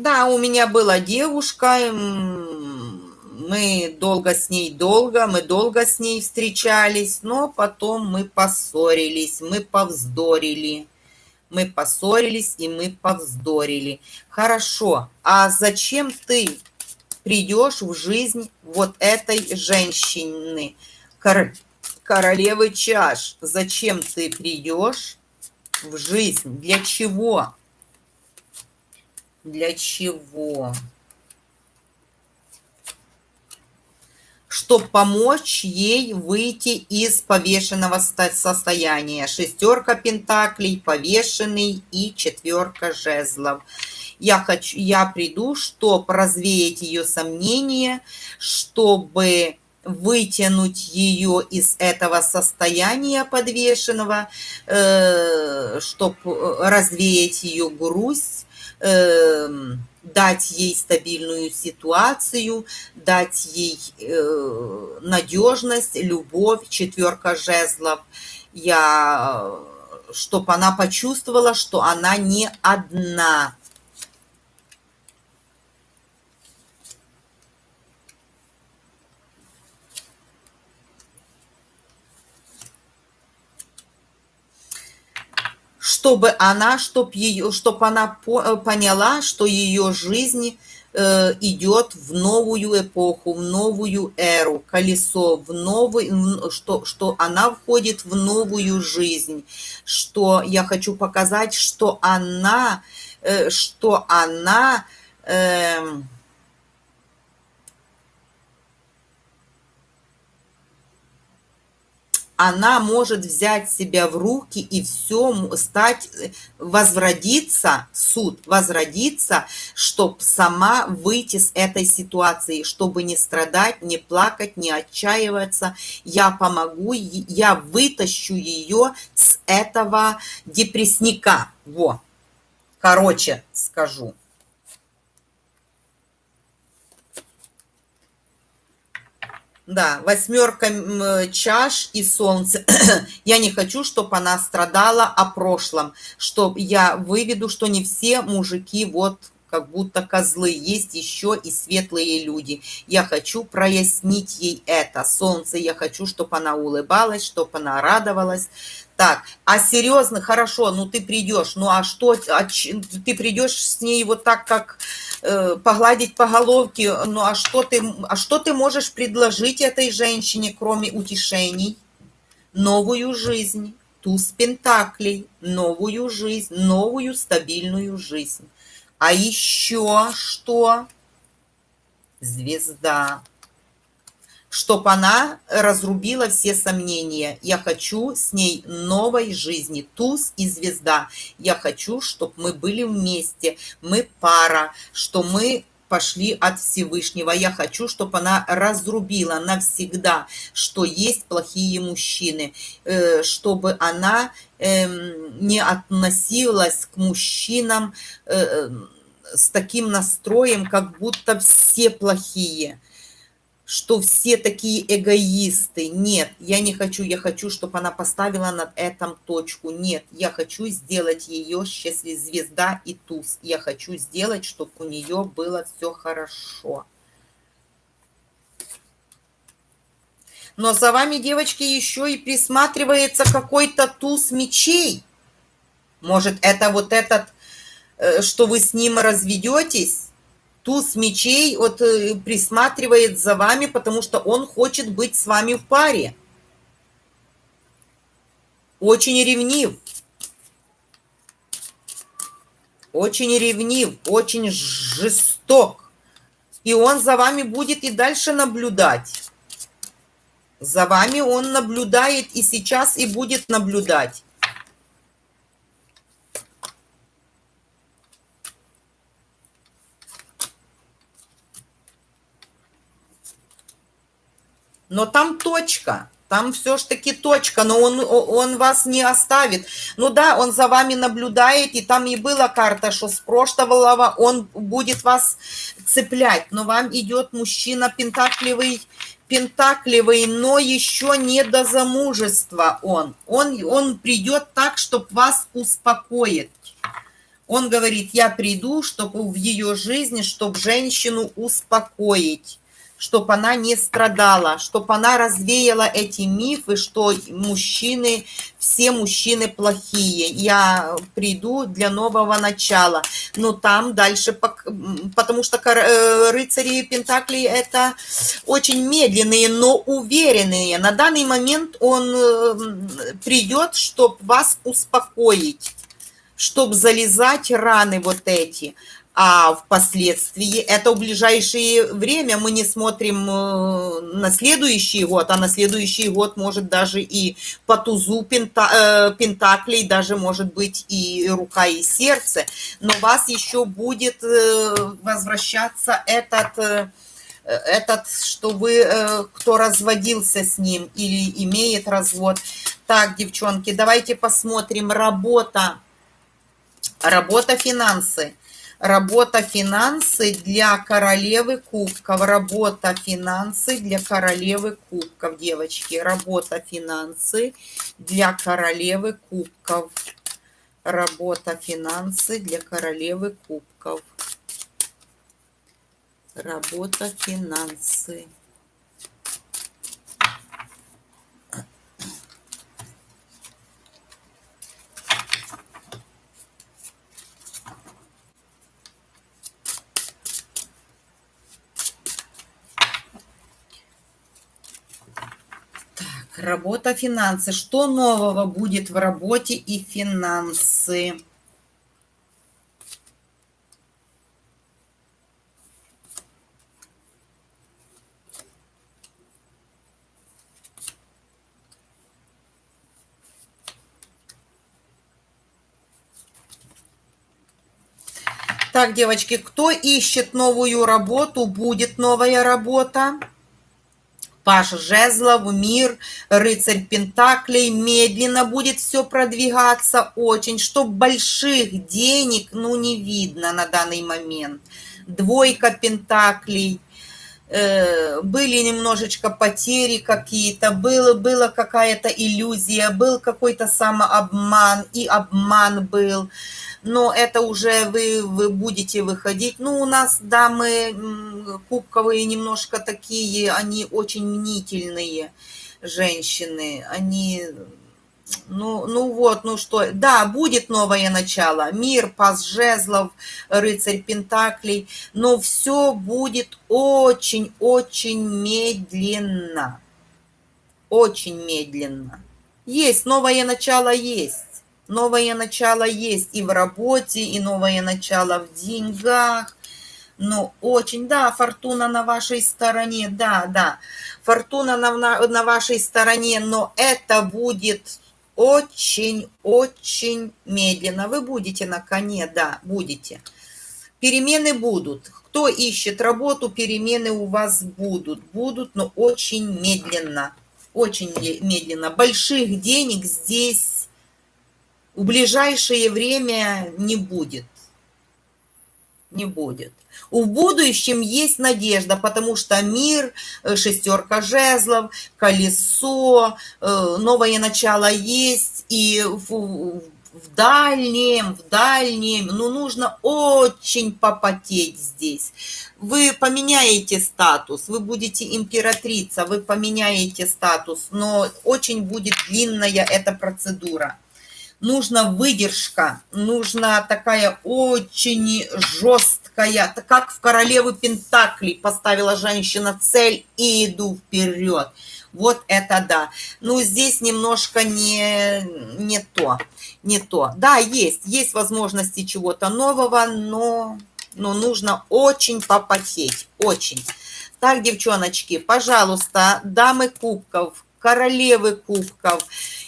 Да, у меня была девушка, мы долго с ней, долго, мы долго с ней встречались, но потом мы поссорились, мы повздорили. Мы поссорились и мы повздорили. Хорошо, а зачем ты придешь в жизнь вот этой женщины, королевы чаш? Зачем ты придешь в жизнь? Для чего? Для чего? чтобы помочь ей выйти из повешенного состояния. Шестерка пентаклей, повешенный и четверка жезлов. Я, хочу, я приду, чтобы развеять ее сомнения, чтобы вытянуть ее из этого состояния подвешенного, э, чтобы развеять ее грусть, э, дать ей стабильную ситуацию, дать ей э, надежность, любовь, четверка жезлов. Я, чтобы она почувствовала, что она не одна, чтобы она, чтоб ее, чтобы она э, поняла, что ее жизнь э, идет в новую эпоху, в новую эру, колесо, в новый, что, что она входит в новую жизнь, что я хочу показать, что она, э, что она э, она может взять себя в руки и все стать, возродиться, суд, возродиться, чтобы сама выйти с этой ситуации, чтобы не страдать, не плакать, не отчаиваться. Я помогу, я вытащу ее с этого депрессника. Во. Короче, скажу. Да, восьмерка чаш и солнце. я не хочу, чтобы она страдала о прошлом, чтобы я выведу, что не все мужики вот как будто козлы, есть еще и светлые люди. Я хочу прояснить ей это. Солнце, я хочу, чтобы она улыбалась, чтобы она радовалась. Так, а серьезно, хорошо, ну ты придешь, ну а что, а, ты придешь с ней вот так, как э, погладить по головке, ну а что, ты, а что ты можешь предложить этой женщине, кроме утешений? Новую жизнь, туз пентаклей, новую жизнь, новую стабильную жизнь. А еще что? Звезда чтобы она разрубила все сомнения. Я хочу с ней новой жизни, туз и звезда. Я хочу, чтобы мы были вместе, мы пара, что мы пошли от Всевышнего. Я хочу, чтобы она разрубила навсегда, что есть плохие мужчины, э, чтобы она эм, не относилась к мужчинам э, с таким настроем, как будто все плохие что все такие эгоисты. Нет, я не хочу, я хочу, чтобы она поставила над этим точку. Нет, я хочу сделать ее счастливой звезда и туз. Я хочу сделать, чтобы у нее было все хорошо. Но за вами, девочки, еще и присматривается какой-то туз мечей. Может, это вот этот, э, что вы с ним разведетесь? Туз мечей вот э, присматривает за вами, потому что он хочет быть с вами в паре. Очень ревнив. Очень ревнив, очень жесток. И он за вами будет и дальше наблюдать. За вами он наблюдает и сейчас, и будет наблюдать. Но там точка. Там все ж таки точка, но он, он вас не оставит. Ну да, он за вами наблюдает, и там и была карта, что с прошлого он будет вас цеплять. Но вам идет мужчина пентакливый, пентакливый, но еще не до замужества он. Он, он придет так, чтобы вас успокоить. Он говорит, я приду, чтобы в ее жизни, чтобы женщину успокоить чтобы она не страдала, чтобы она развеяла эти мифы, что мужчины, все мужчины плохие. Я приду для нового начала. Но там дальше, потому что э, рыцари Пентакли это очень медленные, но уверенные. На данный момент он э, придет, чтобы вас успокоить, чтобы залезать раны вот эти а впоследствии, это в ближайшее время мы не смотрим э, на следующий год, а на следующий год может даже и по тузу пента, э, пентаклей, даже может быть и рука, и сердце, но у вас еще будет э, возвращаться этот этот, что вы, кто разводился с ним или имеет развод. Так, девчонки, давайте посмотрим. Работа. Работа, финансы. Работа финансы для королевы кубков. Работа финансы для королевы кубков, девочки. Работа финансы для королевы кубков. Работа финансы для королевы кубков. Работа финансы. Работа, финансы. Что нового будет в работе и финансы? Так, девочки, кто ищет новую работу, будет новая работа. Паш Жезлов, Мир, Рыцарь Пентаклей. Медленно будет все продвигаться очень, чтоб больших денег, ну, не видно на данный момент. Двойка Пентаклей. Э, были немножечко потери какие-то, было, была какая-то иллюзия, был какой-то самообман, и обман был но это уже вы, вы будете выходить. Ну, у нас дамы кубковые немножко такие, они очень мнительные женщины, они... Ну, ну вот, ну что, да, будет новое начало, мир, пас жезлов, рыцарь пентаклей, но все будет очень-очень медленно, очень медленно. Есть, новое начало есть. Новое начало есть и в работе, и новое начало в деньгах. Ну, очень, да, фортуна на вашей стороне, да, да. Фортуна на, на, на вашей стороне, но это будет очень-очень медленно. Вы будете на коне, да, будете. Перемены будут. Кто ищет работу, перемены у вас будут. Будут, но очень медленно. Очень медленно. Больших денег здесь в ближайшее время не будет. Не будет. В будущем есть надежда, потому что мир, э, шестерка жезлов, колесо, э, новое начало есть, и в, в дальнем, в дальнем, ну, нужно очень попотеть здесь. Вы поменяете статус, вы будете императрица, вы поменяете статус, но очень будет длинная эта процедура нужна выдержка, нужна такая очень жесткая, как в королевы Пентаклей поставила женщина цель и иду вперед. Вот это да. Ну, здесь немножко не, не то, не то. Да, есть, есть возможности чего-то нового, но, но нужно очень попотеть, очень. Так, девчоночки, пожалуйста, дамы кубков, королевы кубков,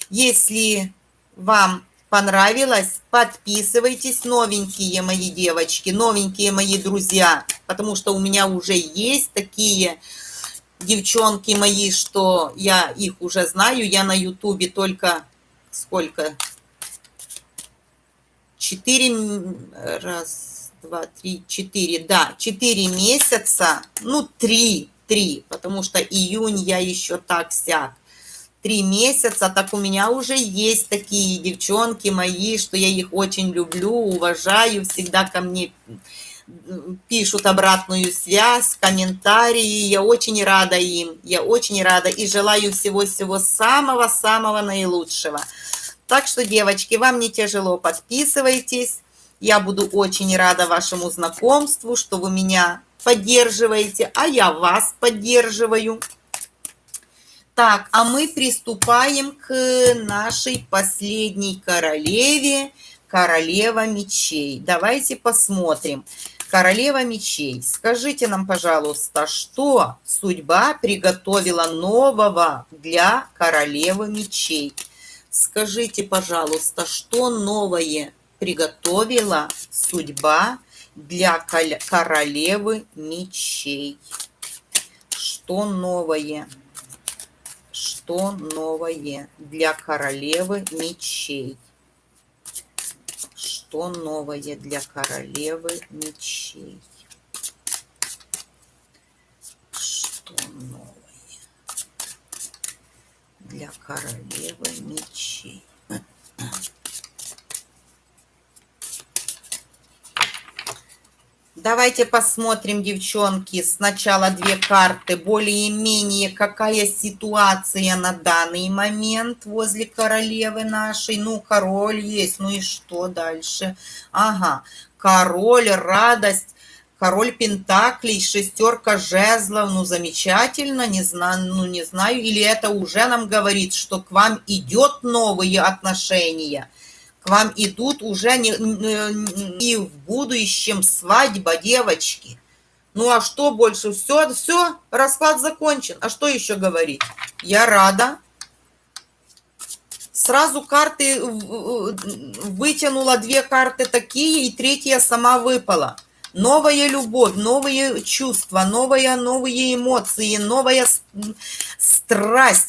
если вам понравилось, подписывайтесь, новенькие мои девочки, новенькие мои друзья, потому что у меня уже есть такие девчонки мои, что я их уже знаю, я на ютубе только сколько? Четыре, раз, два, три, четыре, да, четыре месяца, ну, три, три, потому что июнь я еще так сяк три месяца, так у меня уже есть такие девчонки мои, что я их очень люблю, уважаю, всегда ко мне пишут обратную связь, комментарии, я очень рада им, я очень рада и желаю всего-всего самого-самого наилучшего. Так что, девочки, вам не тяжело, подписывайтесь, я буду очень рада вашему знакомству, что вы меня поддерживаете, а я вас поддерживаю. Так, а мы приступаем к нашей последней королеве, королева мечей. Давайте посмотрим, Королева мечей, скажите нам, пожалуйста, что судьба приготовила нового для королевы мечей? Скажите, пожалуйста, что новое приготовила судьба для королевы мечей? Что новое? Что новое для королевы мечей? что новое для королевы мечей? Что новое для королевы мечей? Давайте посмотрим, девчонки, сначала две карты, более-менее какая ситуация на данный момент возле королевы нашей. Ну, король есть, ну и что дальше? Ага, король, радость, король пентаклей, шестерка жезлов, ну, замечательно, не знаю, ну, не знаю, или это уже нам говорит, что к вам идет новые отношения – к вам идут уже не, и в будущем свадьба девочки. Ну а что больше? Все, все, расклад закончен. А что еще говорить? Я рада. Сразу карты вытянула две карты такие, и третья сама выпала новая любовь, новые чувства, новые, новые эмоции, новая страсть,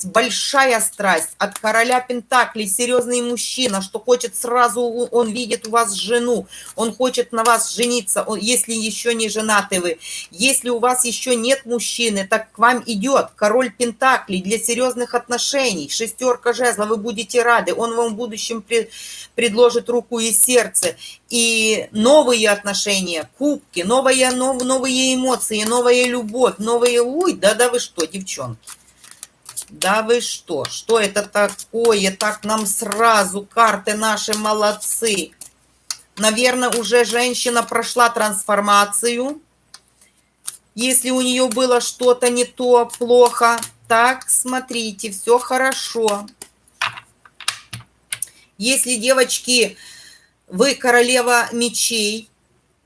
большая страсть от короля Пентаклей, серьезный мужчина, что хочет сразу, он видит у вас жену, он хочет на вас жениться, если еще не женаты вы. Если у вас еще нет мужчины, так к вам идет король Пентаклей для серьезных отношений, шестерка жезла, вы будете рады, он вам в будущем предложит руку и сердце, и новые отношения, кубки, новые, нов, новые эмоции, новая любовь, новые... Ой, да-да вы что, девчонки? Да вы что? Что это такое? Так нам сразу карты наши молодцы. Наверное, уже женщина прошла трансформацию. Если у нее было что-то не то, плохо. Так, смотрите, все хорошо. Если, девочки, вы королева мечей,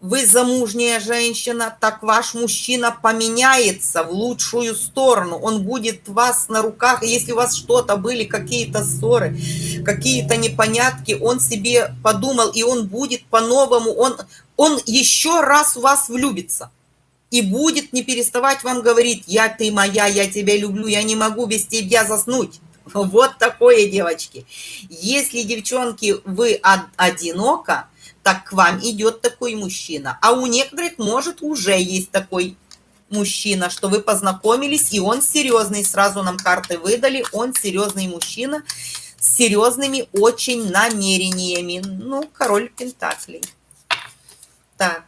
вы замужняя женщина, так ваш мужчина поменяется в лучшую сторону. Он будет вас на руках. Если у вас что-то были, какие-то ссоры, какие-то непонятки, он себе подумал, и он будет по-новому, он, он еще раз в вас влюбится. И будет не переставать вам говорить, я ты моя, я тебя люблю, я не могу без тебя заснуть. Вот такое, девочки. Если, девчонки, вы одиноко, так к вам идет такой мужчина. А у некоторых, может, уже есть такой мужчина, что вы познакомились, и он серьезный. Сразу нам карты выдали, он серьезный мужчина с серьезными очень намерениями. Ну, король Пентаклей. Так.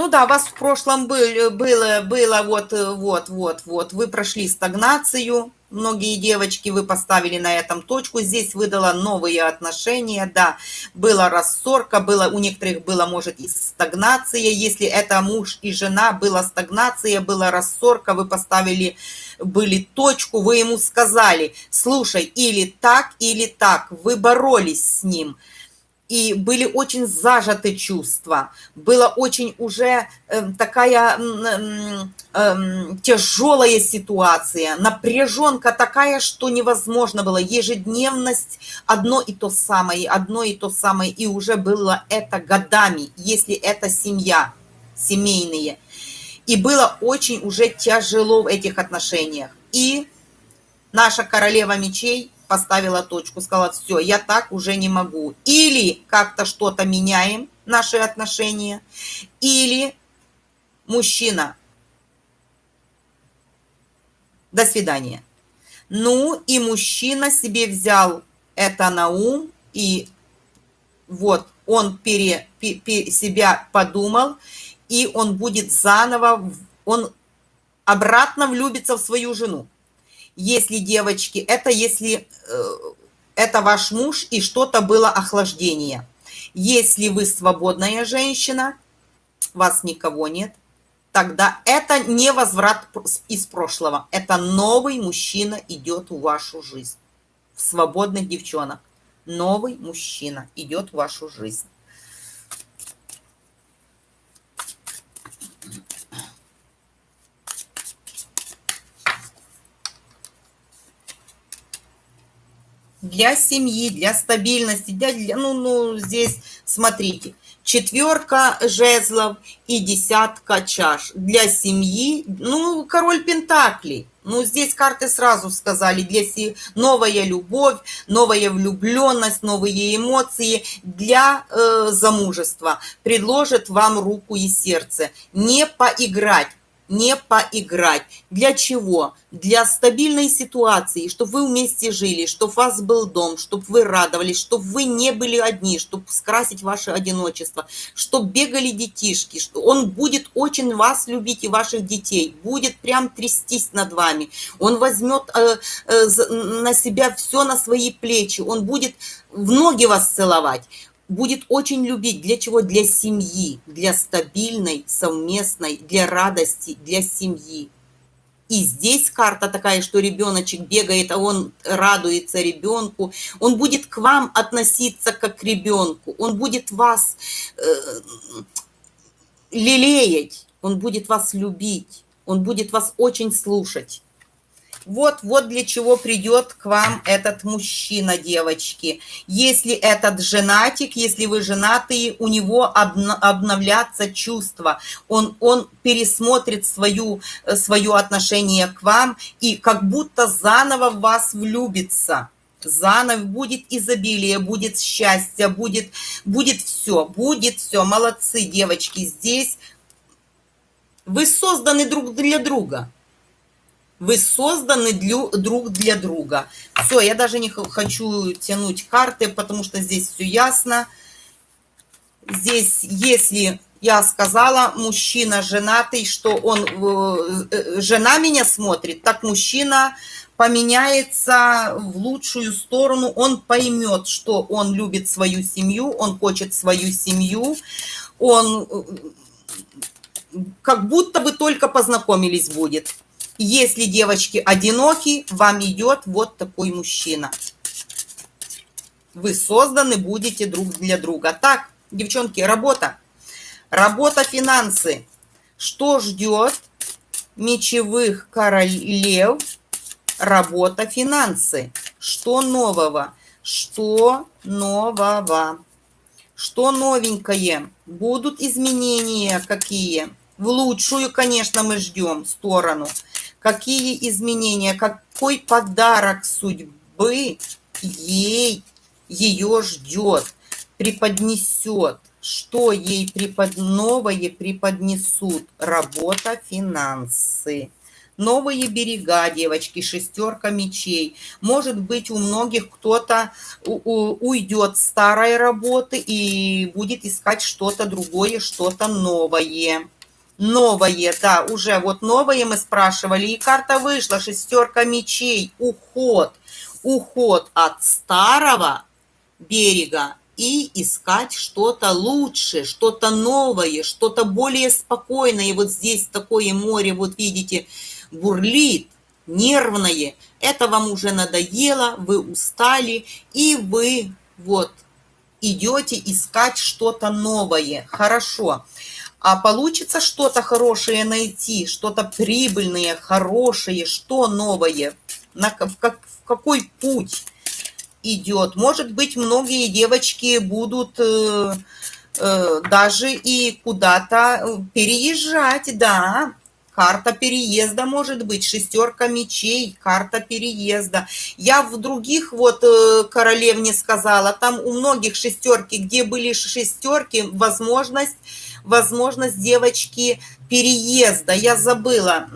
Ну да, у вас в прошлом был, было, было вот, вот, вот, вот, вы прошли стагнацию, многие девочки, вы поставили на этом точку, здесь выдала новые отношения, да, была рассорка, было, у некоторых было, может, и стагнация, если это муж и жена, была стагнация, была рассорка, вы поставили, были точку, вы ему сказали, слушай, или так, или так, вы боролись с ним, и были очень зажаты чувства. Была очень уже э, такая э, э, тяжелая ситуация, напряженка такая, что невозможно было. Ежедневность одно и то самое, одно и то самое. И уже было это годами, если это семья, семейные. И было очень уже тяжело в этих отношениях. И наша королева мечей поставила точку, сказала, все, я так уже не могу. Или как-то что-то меняем, наши отношения, или мужчина, до свидания. Ну, и мужчина себе взял это на ум, и вот он пере, пере, себя подумал, и он будет заново, он обратно влюбится в свою жену если девочки, это если э, это ваш муж и что-то было охлаждение. Если вы свободная женщина, вас никого нет, тогда это не возврат из прошлого. Это новый мужчина идет в вашу жизнь. В свободных девчонок. Новый мужчина идет в вашу жизнь. Для семьи, для стабильности, для, для ну, ну, здесь, смотрите, четверка жезлов и десятка чаш для семьи, ну, король пентаклей. Ну, здесь карты сразу сказали, для си... новая любовь, новая влюбленность, новые эмоции для э, замужества. Предложит вам руку и сердце. Не поиграть, не поиграть. Для чего? Для стабильной ситуации, чтобы вы вместе жили, чтобы у вас был дом, чтобы вы радовались, чтобы вы не были одни, чтобы скрасить ваше одиночество, чтобы бегали детишки, что он будет очень вас любить и ваших детей, будет прям трястись над вами. Он возьмет э, э, на себя все на свои плечи, он будет в ноги вас целовать будет очень любить. Для чего? Для семьи, для стабильной, совместной, для радости, для семьи. И здесь карта такая, что ребеночек бегает, а он радуется ребенку. Он будет к вам относиться как к ребенку. Он будет вас э, лелеять. Он будет вас любить. Он будет вас очень слушать. Вот, вот для чего придет к вам этот мужчина, девочки. Если этот женатик, если вы женатые, у него обновляться чувства. Он, он пересмотрит свою, э, свое отношение к вам и как будто заново в вас влюбится заново будет изобилие, будет счастье, будет, будет все, будет все. Молодцы, девочки, здесь вы созданы друг для друга. Вы созданы для, друг для друга. Все, я даже не хочу тянуть карты, потому что здесь все ясно. Здесь, если я сказала, мужчина женатый, что он, э, э, жена меня смотрит, так мужчина поменяется в лучшую сторону, он поймет, что он любит свою семью, он хочет свою семью, он э, как будто бы только познакомились будет. Если девочки одиноки, вам идет вот такой мужчина. Вы созданы будете друг для друга. Так, девчонки, работа. Работа, финансы. Что ждет мечевых королев? Работа, финансы. Что нового? Что нового? Что новенькое? Будут изменения какие? В лучшую, конечно, мы ждем сторону какие изменения, какой подарок судьбы ей ее ждет, преподнесет, что ей препод... новое преподнесут. Работа, финансы. Новые берега, девочки, шестерка мечей. Может быть, у многих кто-то уйдет с старой работы и будет искать что-то другое, что-то новое новое, да, уже вот новое мы спрашивали, и карта вышла, шестерка мечей, уход, уход от старого берега и искать что-то лучше, что-то новое, что-то более спокойное. Вот здесь такое море, вот видите, бурлит, нервное. Это вам уже надоело, вы устали, и вы вот идете искать что-то новое. Хорошо. Хорошо а получится что-то хорошее найти, что-то прибыльное, хорошее, что новое, на, в, как, в какой путь идет. Может быть, многие девочки будут э, э, даже и куда-то э, переезжать, да, карта переезда может быть, шестерка мечей, карта переезда. Я в других вот э, королевне сказала, там у многих шестерки, где были шестерки, возможность возможность девочки переезда. Я забыла,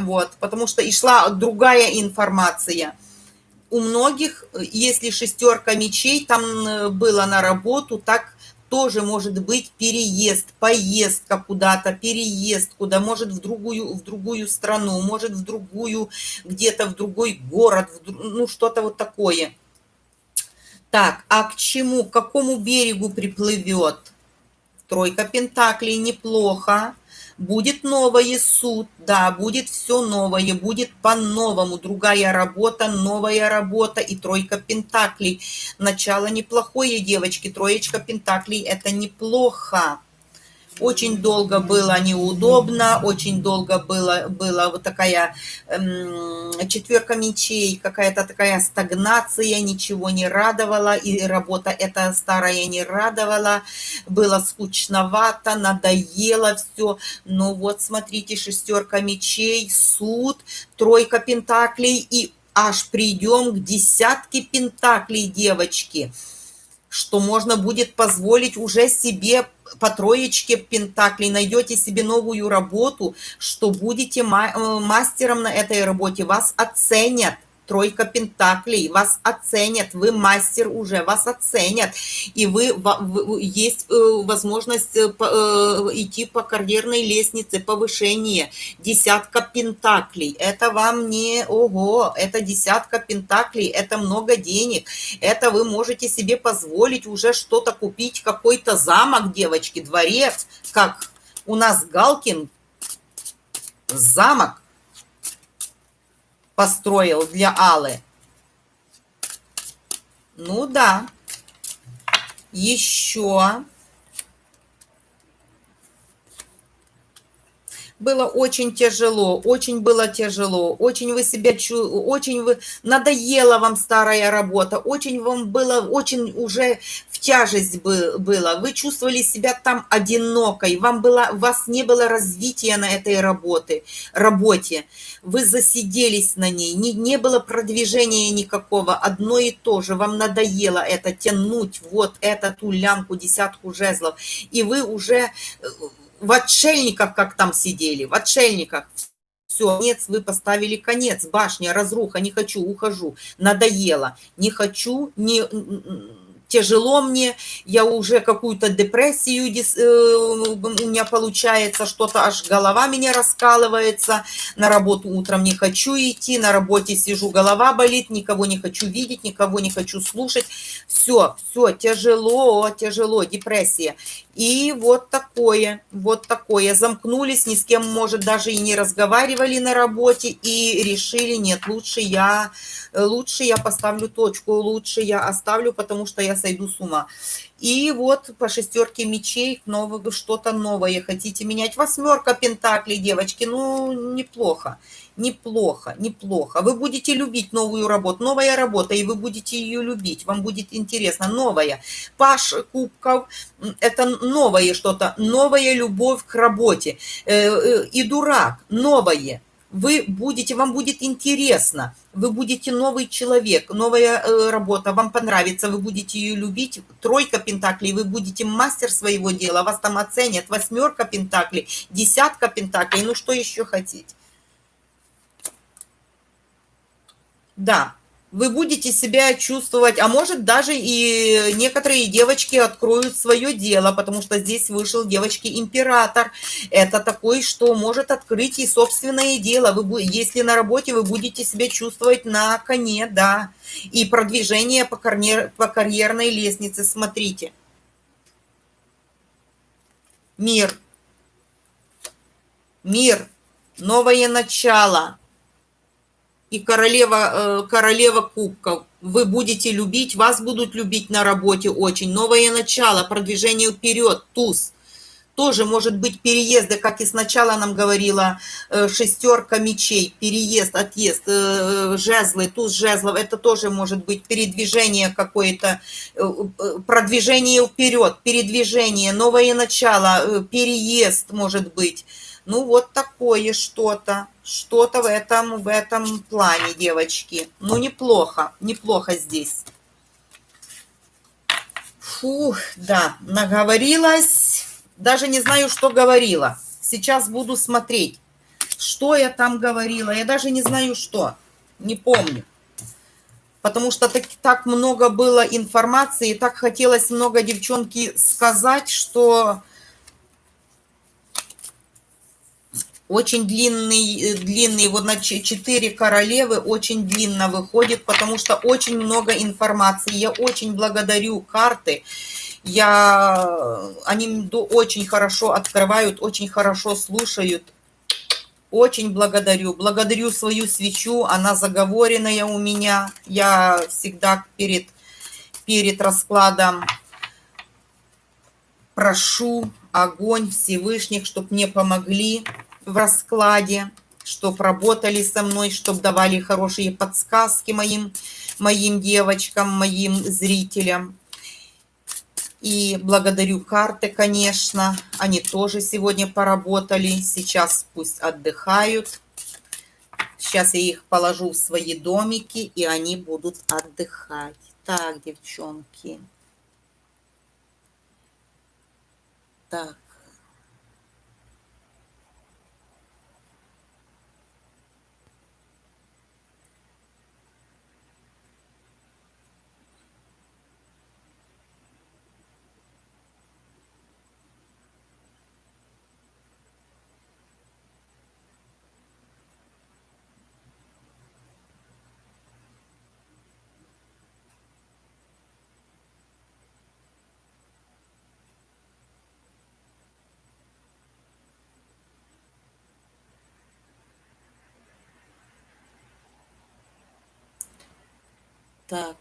вот, потому что и шла другая информация. У многих, если шестерка мечей, там э, было на работу, так тоже может быть переезд, поездка куда-то, переезд куда, может в другую, в другую страну, может в другую, где-то в другой город, в, ну что-то вот такое. Так, а к чему, к какому берегу приплывет? Тройка пентаклей неплохо. Будет новый суд, да, будет все новое, будет по-новому, другая работа, новая работа и тройка пентаклей. Начало неплохое, девочки, троечка пентаклей – это неплохо. Очень долго было неудобно, очень долго было, была вот такая эм, четверка мечей, какая-то такая стагнация, ничего не радовала, и работа эта старая не радовала, было скучновато, надоело все. Но вот смотрите, шестерка мечей, суд, тройка пентаклей, и аж придем к десятке пентаклей, девочки что можно будет позволить уже себе по троечке пентаклей, найдете себе новую работу, что будете э, мастером на этой работе, вас оценят тройка пентаклей, вас оценят, вы мастер уже, вас оценят, и вы, есть э, возможность э, э, идти по карьерной лестнице, повышение, десятка пентаклей, это вам не, ого, это десятка пентаклей, это много денег, это вы можете себе позволить уже что-то купить, какой-то замок, девочки, дворец, как у нас Галкин, замок, построил для Аллы. Ну да. Еще. Было очень тяжело, очень было тяжело, очень вы себя чу, очень вы надоела вам старая работа, очень вам было, очень уже в тяжесть было, вы чувствовали себя там одинокой, вам было, у вас не было развития на этой работе, работе, вы засиделись на ней, не, не было продвижения никакого, одно и то же, вам надоело это тянуть, вот эту лямку, десятку жезлов, и вы уже э, в отшельниках, как там сидели, в отшельниках. Все, конец, вы поставили конец, башня, разруха, не хочу, ухожу, надоело, не хочу, не тяжело мне, я уже какую-то депрессию, э, у меня получается что-то, аж голова меня раскалывается, на работу утром не хочу идти, на работе сижу, голова болит, никого не хочу видеть, никого не хочу слушать, все, все, тяжело, тяжело, депрессия. И вот такое, вот такое. Замкнулись, ни с кем, может, даже и не разговаривали на работе и решили, нет, лучше я, лучше я поставлю точку, лучше я оставлю, потому что я сойду с ума. И вот по шестерке мечей нового что-то новое хотите менять. Восьмерка пентаклей, девочки, ну, неплохо, неплохо, неплохо. Вы будете любить новую работу, новая работа, и вы будете ее любить, вам будет интересно, новая. Паш кубков, это новое что-то, новая любовь к работе. Э, э, и дурак, новое вы будете, вам будет интересно, вы будете новый человек, новая э, работа, вам понравится, вы будете ее любить, тройка пентаклей, вы будете мастер своего дела, вас там оценят, восьмерка пентаклей, десятка пентаклей, ну что еще хотеть? Да, вы будете себя чувствовать, а может даже и некоторые девочки откроют свое дело, потому что здесь вышел девочки-император. Это такой, что может открыть и собственное дело. Вы, если на работе вы будете себя чувствовать на коне, да, и продвижение по, карьер, по карьерной лестнице, смотрите. Мир. Мир. Новое начало и королева, э, королева кубков. Вы будете любить, вас будут любить на работе очень. Новое начало, продвижение вперед, туз. Тоже может быть переезды, как и сначала нам говорила э, шестерка мечей, переезд, отъезд, э, жезлы, туз жезлов, это тоже может быть передвижение какое-то, продвижение вперед, передвижение, новое начало, переезд может быть. Ну, вот такое что-то, что-то в этом, в этом плане, девочки. Ну, неплохо, неплохо здесь. Фух, да, наговорилась. Даже не знаю, что говорила. Сейчас буду смотреть, что я там говорила. Я даже не знаю, что. Не помню. Потому что так, так много было информации, так хотелось много девчонки сказать, что Очень длинный, э, длинный, вот на 4 королевы очень длинно выходит, потому что очень много информации. Я очень благодарю карты Я, они очень хорошо открывают, очень хорошо слушают. Очень благодарю. Благодарю свою свечу, она заговоренная у меня. Я всегда перед, перед раскладом прошу огонь Всевышних, чтобы мне помогли в раскладе, чтобы работали со мной, чтобы давали хорошие подсказки моим, моим девочкам, моим зрителям. И благодарю карты, конечно. Они тоже сегодня поработали. Сейчас пусть отдыхают. Сейчас я их положу в свои домики, и они будут отдыхать. Так, девчонки. Так. Так.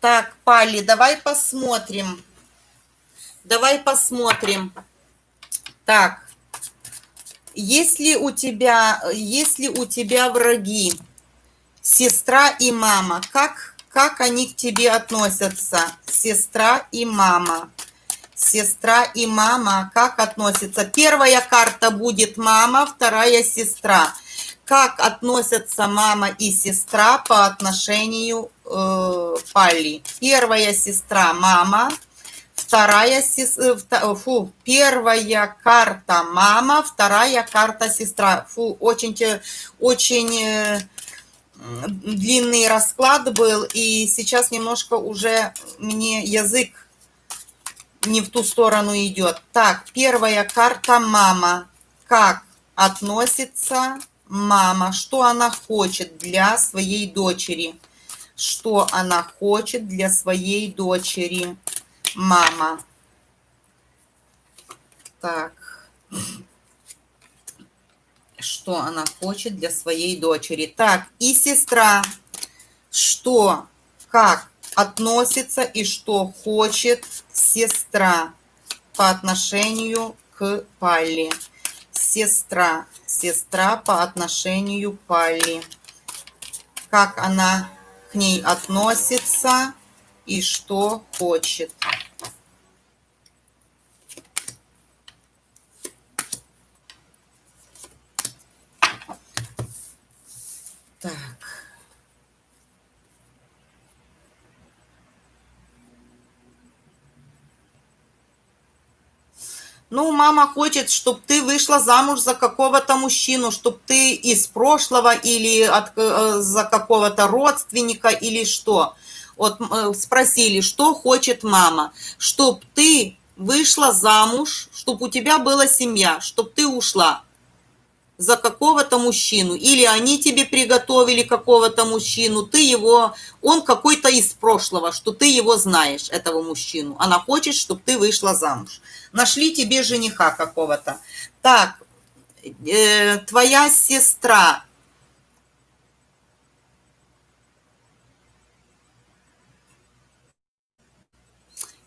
Так, Пали, давай посмотрим. Давай посмотрим. Так, если у тебя, если у тебя враги, сестра и мама, как, как они к тебе относятся? Сестра и мама. Сестра и мама, как относятся? Первая карта будет мама, вторая сестра. Как относятся мама и сестра по отношению э, Пали? Первая сестра мама, вторая, э, фу, первая карта мама, вторая карта сестра. Фу, очень, очень э, длинный расклад был, и сейчас немножко уже мне язык не в ту сторону идет. Так, первая карта мама. Как относится мама? Что она хочет для своей дочери? Что она хочет для своей дочери? Мама. Так. Что она хочет для своей дочери. Так, и сестра. Что, как относится и что хочет сестра по отношению к Палли. Сестра. Сестра по отношению к Палли. Как она к ней относится и что хочет. Так. Ну, мама хочет, чтобы ты вышла замуж за какого-то мужчину, чтобы ты из прошлого или от, э, за какого-то родственника или что. Вот э, спросили, что хочет мама, чтобы ты вышла замуж, чтобы у тебя была семья, чтобы ты ушла за какого-то мужчину, или они тебе приготовили какого-то мужчину, ты его, он какой-то из прошлого, что ты его знаешь, этого мужчину. Она хочет, чтобы ты вышла замуж. Нашли тебе жениха какого-то. Так, э, твоя сестра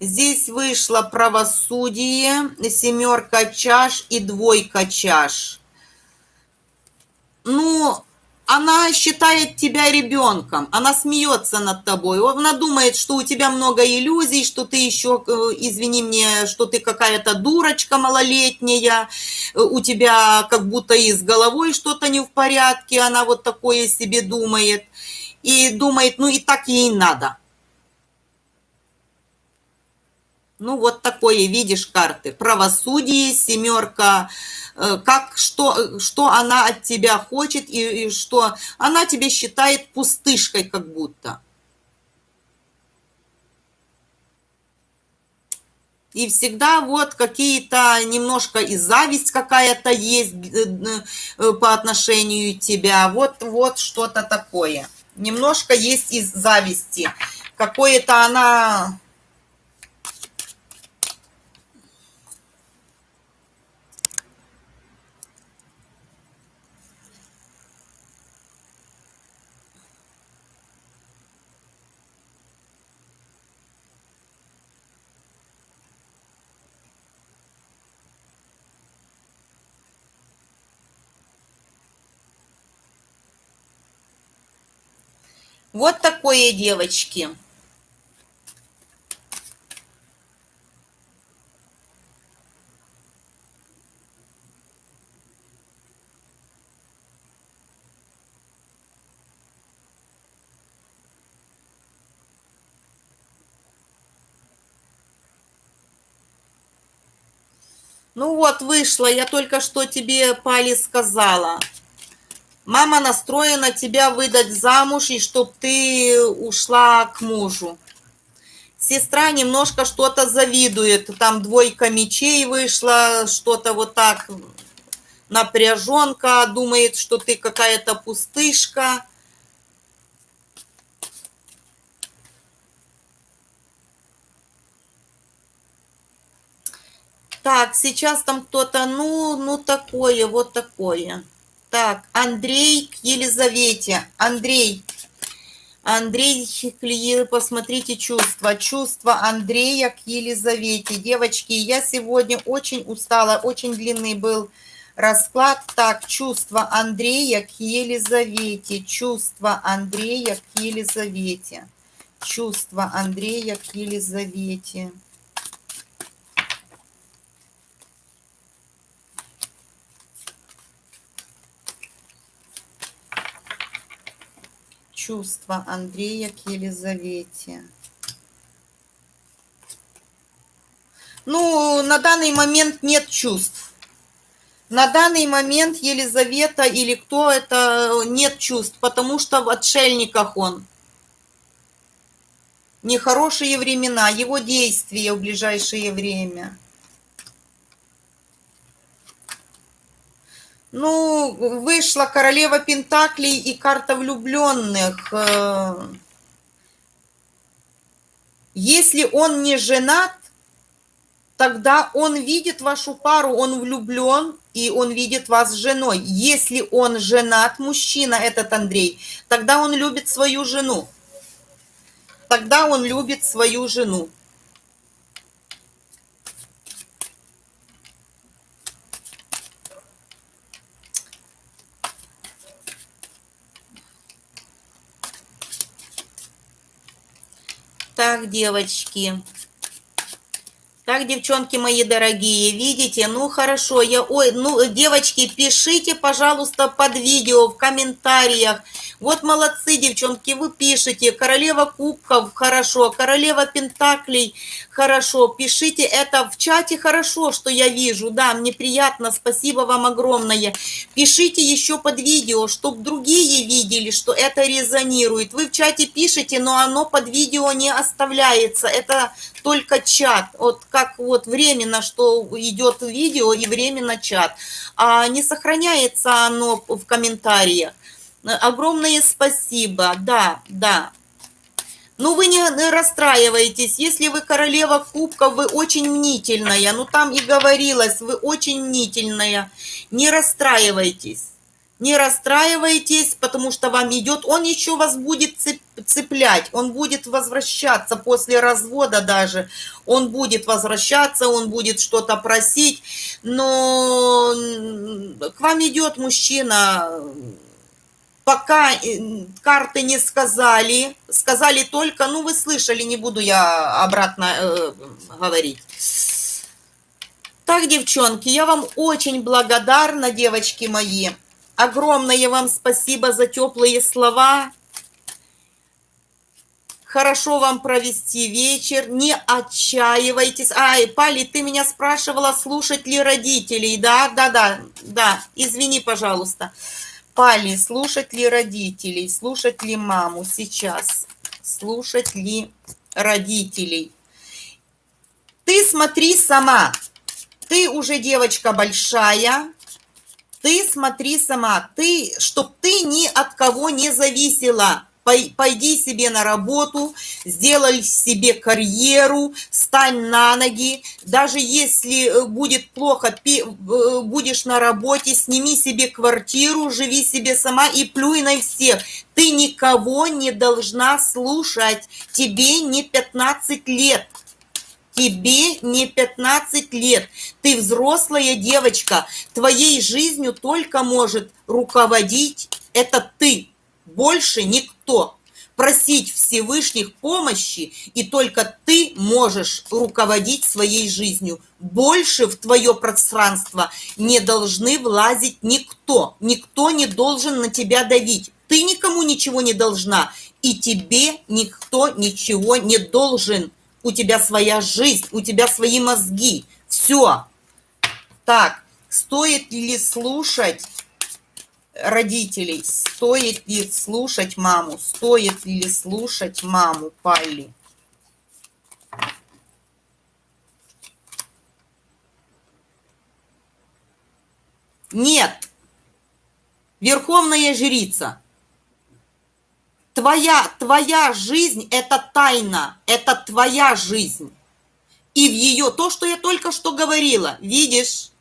Здесь вышло правосудие, семерка чаш и двойка чаш. Ну, она считает тебя ребенком, она смеется над тобой, она думает, что у тебя много иллюзий, что ты еще, э, извини мне, что ты какая-то дурочка малолетняя, у тебя как будто и с головой что-то не в порядке, она вот такое себе думает, и думает, ну и так ей надо. Ну, вот такое, видишь, карты. Правосудие, семерка, э, как, что, что она от тебя хочет и, и что она тебе считает пустышкой как будто. И всегда вот какие-то немножко и зависть какая-то есть э, э, по отношению тебя. Вот, вот что-то такое. Немножко есть из зависти. Какое-то она Вот такое, девочки. Ну вот, вышла, я только что тебе, Пали, сказала. Мама настроена тебя выдать замуж, и чтоб ты ушла к мужу. Сестра немножко что-то завидует. Там двойка мечей вышла, что-то вот так напряженка, думает, что ты какая-то пустышка. Так, сейчас там кто-то, ну, ну такое, вот такое. Так, Андрей к Елизавете. Андрей. Андрей, посмотрите чувства. Чувства Андрея к Елизавете. Девочки, я сегодня очень устала, очень длинный был расклад. Так, чувства Андрея к Елизавете. Чувства Андрея к Елизавете. Чувства Андрея к Елизавете. Чувства Андрея к Елизавете. Ну, на данный момент нет чувств. На данный момент Елизавета или кто это, нет чувств, потому что в отшельниках он. Нехорошие времена, его действия в ближайшее время – Ну, вышла королева Пентаклей и карта влюбленных. Э, если он не женат, тогда он видит вашу пару, он влюблен, и он видит вас с женой. Если он женат, мужчина этот Андрей, тогда он любит свою жену. Тогда он любит свою жену. Так, девочки. Так, девчонки мои дорогие, видите? Ну, хорошо, я... Ой, ну, девочки, пишите, пожалуйста, под видео, в комментариях. Вот молодцы, девчонки, вы пишете. Королева кубков, хорошо. Королева пентаклей, хорошо. Пишите это в чате, хорошо, что я вижу. Да, мне приятно, спасибо вам огромное. Пишите еще под видео, чтобы другие видели, что это резонирует. Вы в чате пишете, но оно под видео не оставляется. Это только чат. Вот как вот временно, что идет видео и временно чат. А не сохраняется оно в комментариях. Огромное спасибо, да, да. Ну, вы не расстраивайтесь, если вы королева кубков, вы очень мнительная, ну, там и говорилось, вы очень мнительная, не расстраивайтесь. Не расстраивайтесь, потому что вам идет, он еще вас будет цеплять, он будет возвращаться после развода даже, он будет возвращаться, он будет что-то просить, но к вам идет мужчина, пока э, карты не сказали, сказали только, ну вы слышали, не буду я обратно э, говорить. Так, девчонки, я вам очень благодарна, девочки мои. Огромное вам спасибо за теплые слова. Хорошо вам провести вечер, не отчаивайтесь. Ай, Пали, ты меня спрашивала, слушать ли родителей, да? Да, да, да, извини, пожалуйста. Пали, слушать ли родителей, слушать ли маму сейчас, слушать ли родителей. Ты смотри сама. Ты уже девочка большая. Ты смотри сама. Ты, чтоб ты ни от кого не зависела пойди себе на работу, сделай себе карьеру, стань на ноги. Даже если э, будет плохо, э, будешь на работе, сними себе квартиру, живи себе сама и плюй на всех. Ты никого не должна слушать. Тебе не 15 лет. Тебе не 15 лет. Ты взрослая девочка. Твоей жизнью только может руководить это ты больше никто. Просить Всевышних помощи, и только ты можешь руководить своей жизнью. Больше в твое пространство не должны влазить никто. Никто не должен на тебя давить. Ты никому ничего не должна, и тебе никто ничего не должен. У тебя своя жизнь, у тебя свои мозги. Все. Так, стоит ли слушать родителей, стоит ли слушать маму, стоит ли слушать маму Палли. Нет, верховная жрица, твоя, твоя жизнь – это тайна, это твоя жизнь. И в ее, то, что я только что говорила, видишь,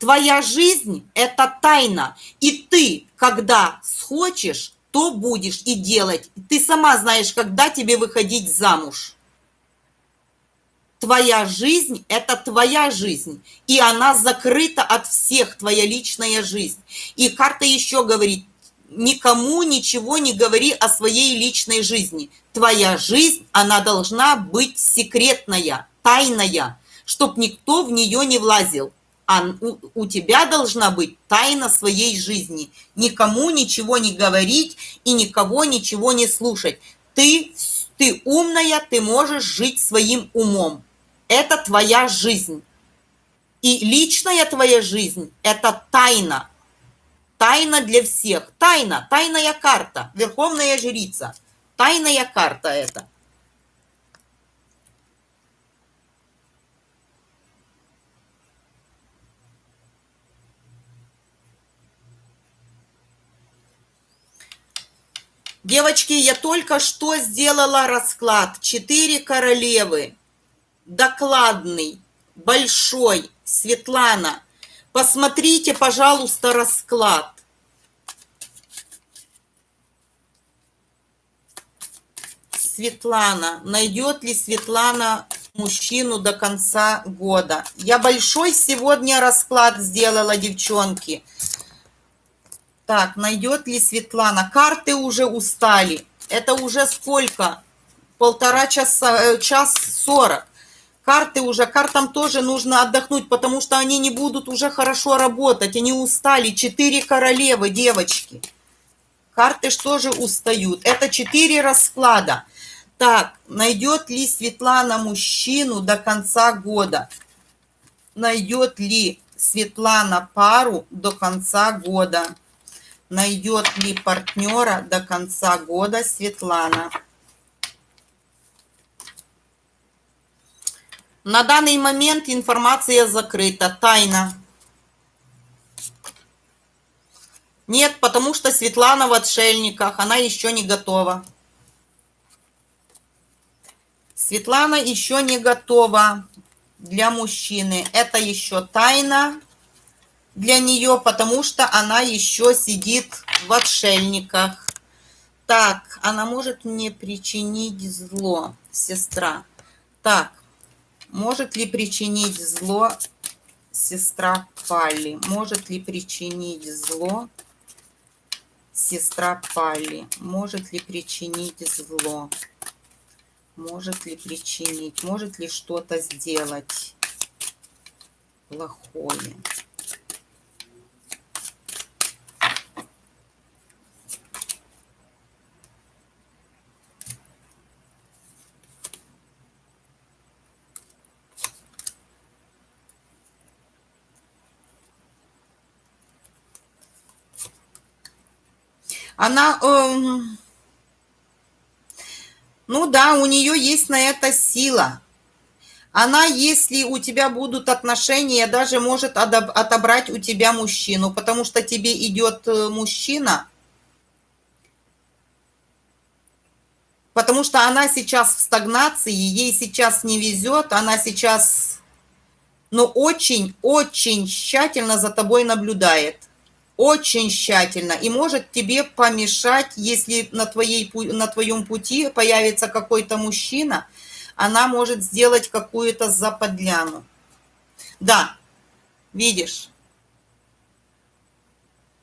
Твоя жизнь – это тайна. И ты, когда схочешь, то будешь и делать. Ты сама знаешь, когда тебе выходить замуж. Твоя жизнь – это твоя жизнь, и она закрыта от всех, твоя личная жизнь. И карта еще говорит, никому ничего не говори о своей личной жизни. Твоя жизнь, она должна быть секретная, тайная, чтоб никто в нее не влазил а у, у тебя должна быть тайна своей жизни. Никому ничего не говорить и никого ничего не слушать. Ты, ты умная, ты можешь жить своим умом. Это твоя жизнь. И личная твоя жизнь – это тайна. Тайна для всех. Тайна, тайная карта, верховная жрица. Тайная карта это. Девочки, я только что сделала расклад. Четыре королевы. Докладный, большой. Светлана, посмотрите, пожалуйста, расклад. Светлана. Найдет ли Светлана мужчину до конца года? Я большой сегодня расклад сделала, девчонки. Так, найдет ли Светлана? Карты уже устали. Это уже сколько? Полтора часа, э, час сорок. Карты уже, картам тоже нужно отдохнуть, потому что они не будут уже хорошо работать. Они устали. Четыре королевы, девочки. Карты что же устают? Это четыре расклада. Так, найдет ли Светлана мужчину до конца года? Найдет ли Светлана пару до конца года? Найдет ли партнера до конца года Светлана. На данный момент информация закрыта, тайна. Нет, потому что Светлана в отшельниках, она еще не готова. Светлана еще не готова для мужчины. Это еще тайна для нее, потому что она еще сидит в отшельниках. Так, она может мне причинить зло, сестра. Так, может ли причинить зло сестра Палли? Может ли причинить зло сестра Палли? Может ли причинить зло? Может ли причинить? Может ли что-то сделать плохое? Она, э, ну да, у нее есть на это сила. Она, если у тебя будут отношения, даже может отобрать у тебя мужчину, потому что тебе идет э, мужчина, потому что она сейчас в стагнации, ей сейчас не везет, она сейчас, но очень-очень тщательно за тобой наблюдает. Очень тщательно. И может тебе помешать, если на, твоей, на твоем пути появится какой-то мужчина – она может сделать какую-то заподляну. Да, видишь,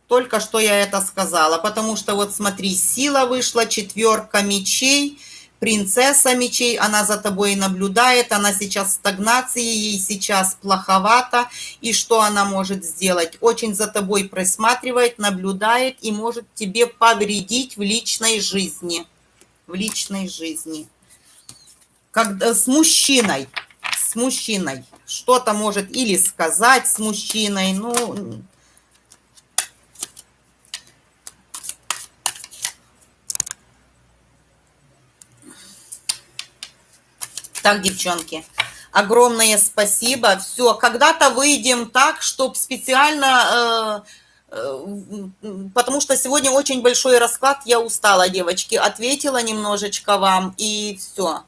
только что я это сказала, потому что вот смотри, сила вышла, четверка мечей, принцесса мечей, она за тобой наблюдает, она сейчас в стагнации, ей сейчас плоховато, и что она может сделать? Очень за тобой присматривает, наблюдает и может тебе повредить в личной жизни. В личной жизни. Когда с мужчиной, с мужчиной, что-то может или сказать с мужчиной, ну... Так, девчонки, огромное спасибо. Все, когда-то выйдем так, чтобы специально... Э, э, потому что сегодня очень большой расклад, я устала, девочки. Ответила немножечко вам, и все.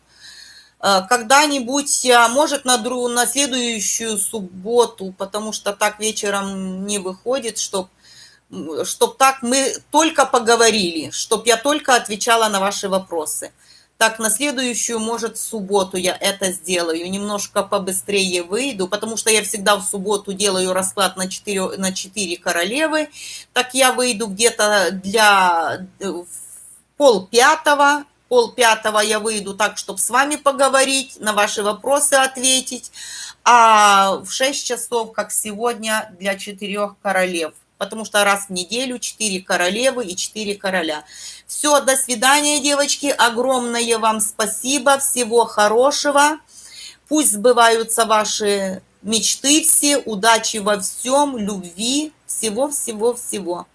Э, когда-нибудь, а, может, на, дру, на следующую субботу, потому что так вечером не выходит, чтобы чтоб так мы только поговорили, чтоб я только отвечала на ваши вопросы. Так, на следующую, может, субботу я это сделаю, немножко побыстрее выйду, потому что я всегда в субботу делаю расклад на 4, на 4 королевы. Так я выйду где-то для э, пол пятого, пол пятого я выйду так, чтобы с вами поговорить, на ваши вопросы ответить, а в 6 часов, как сегодня, для четырех королев, потому что раз в неделю четыре королевы и четыре короля. Все, до свидания, девочки, огромное вам спасибо, всего хорошего, пусть сбываются ваши мечты все, удачи во всем, любви, всего-всего-всего.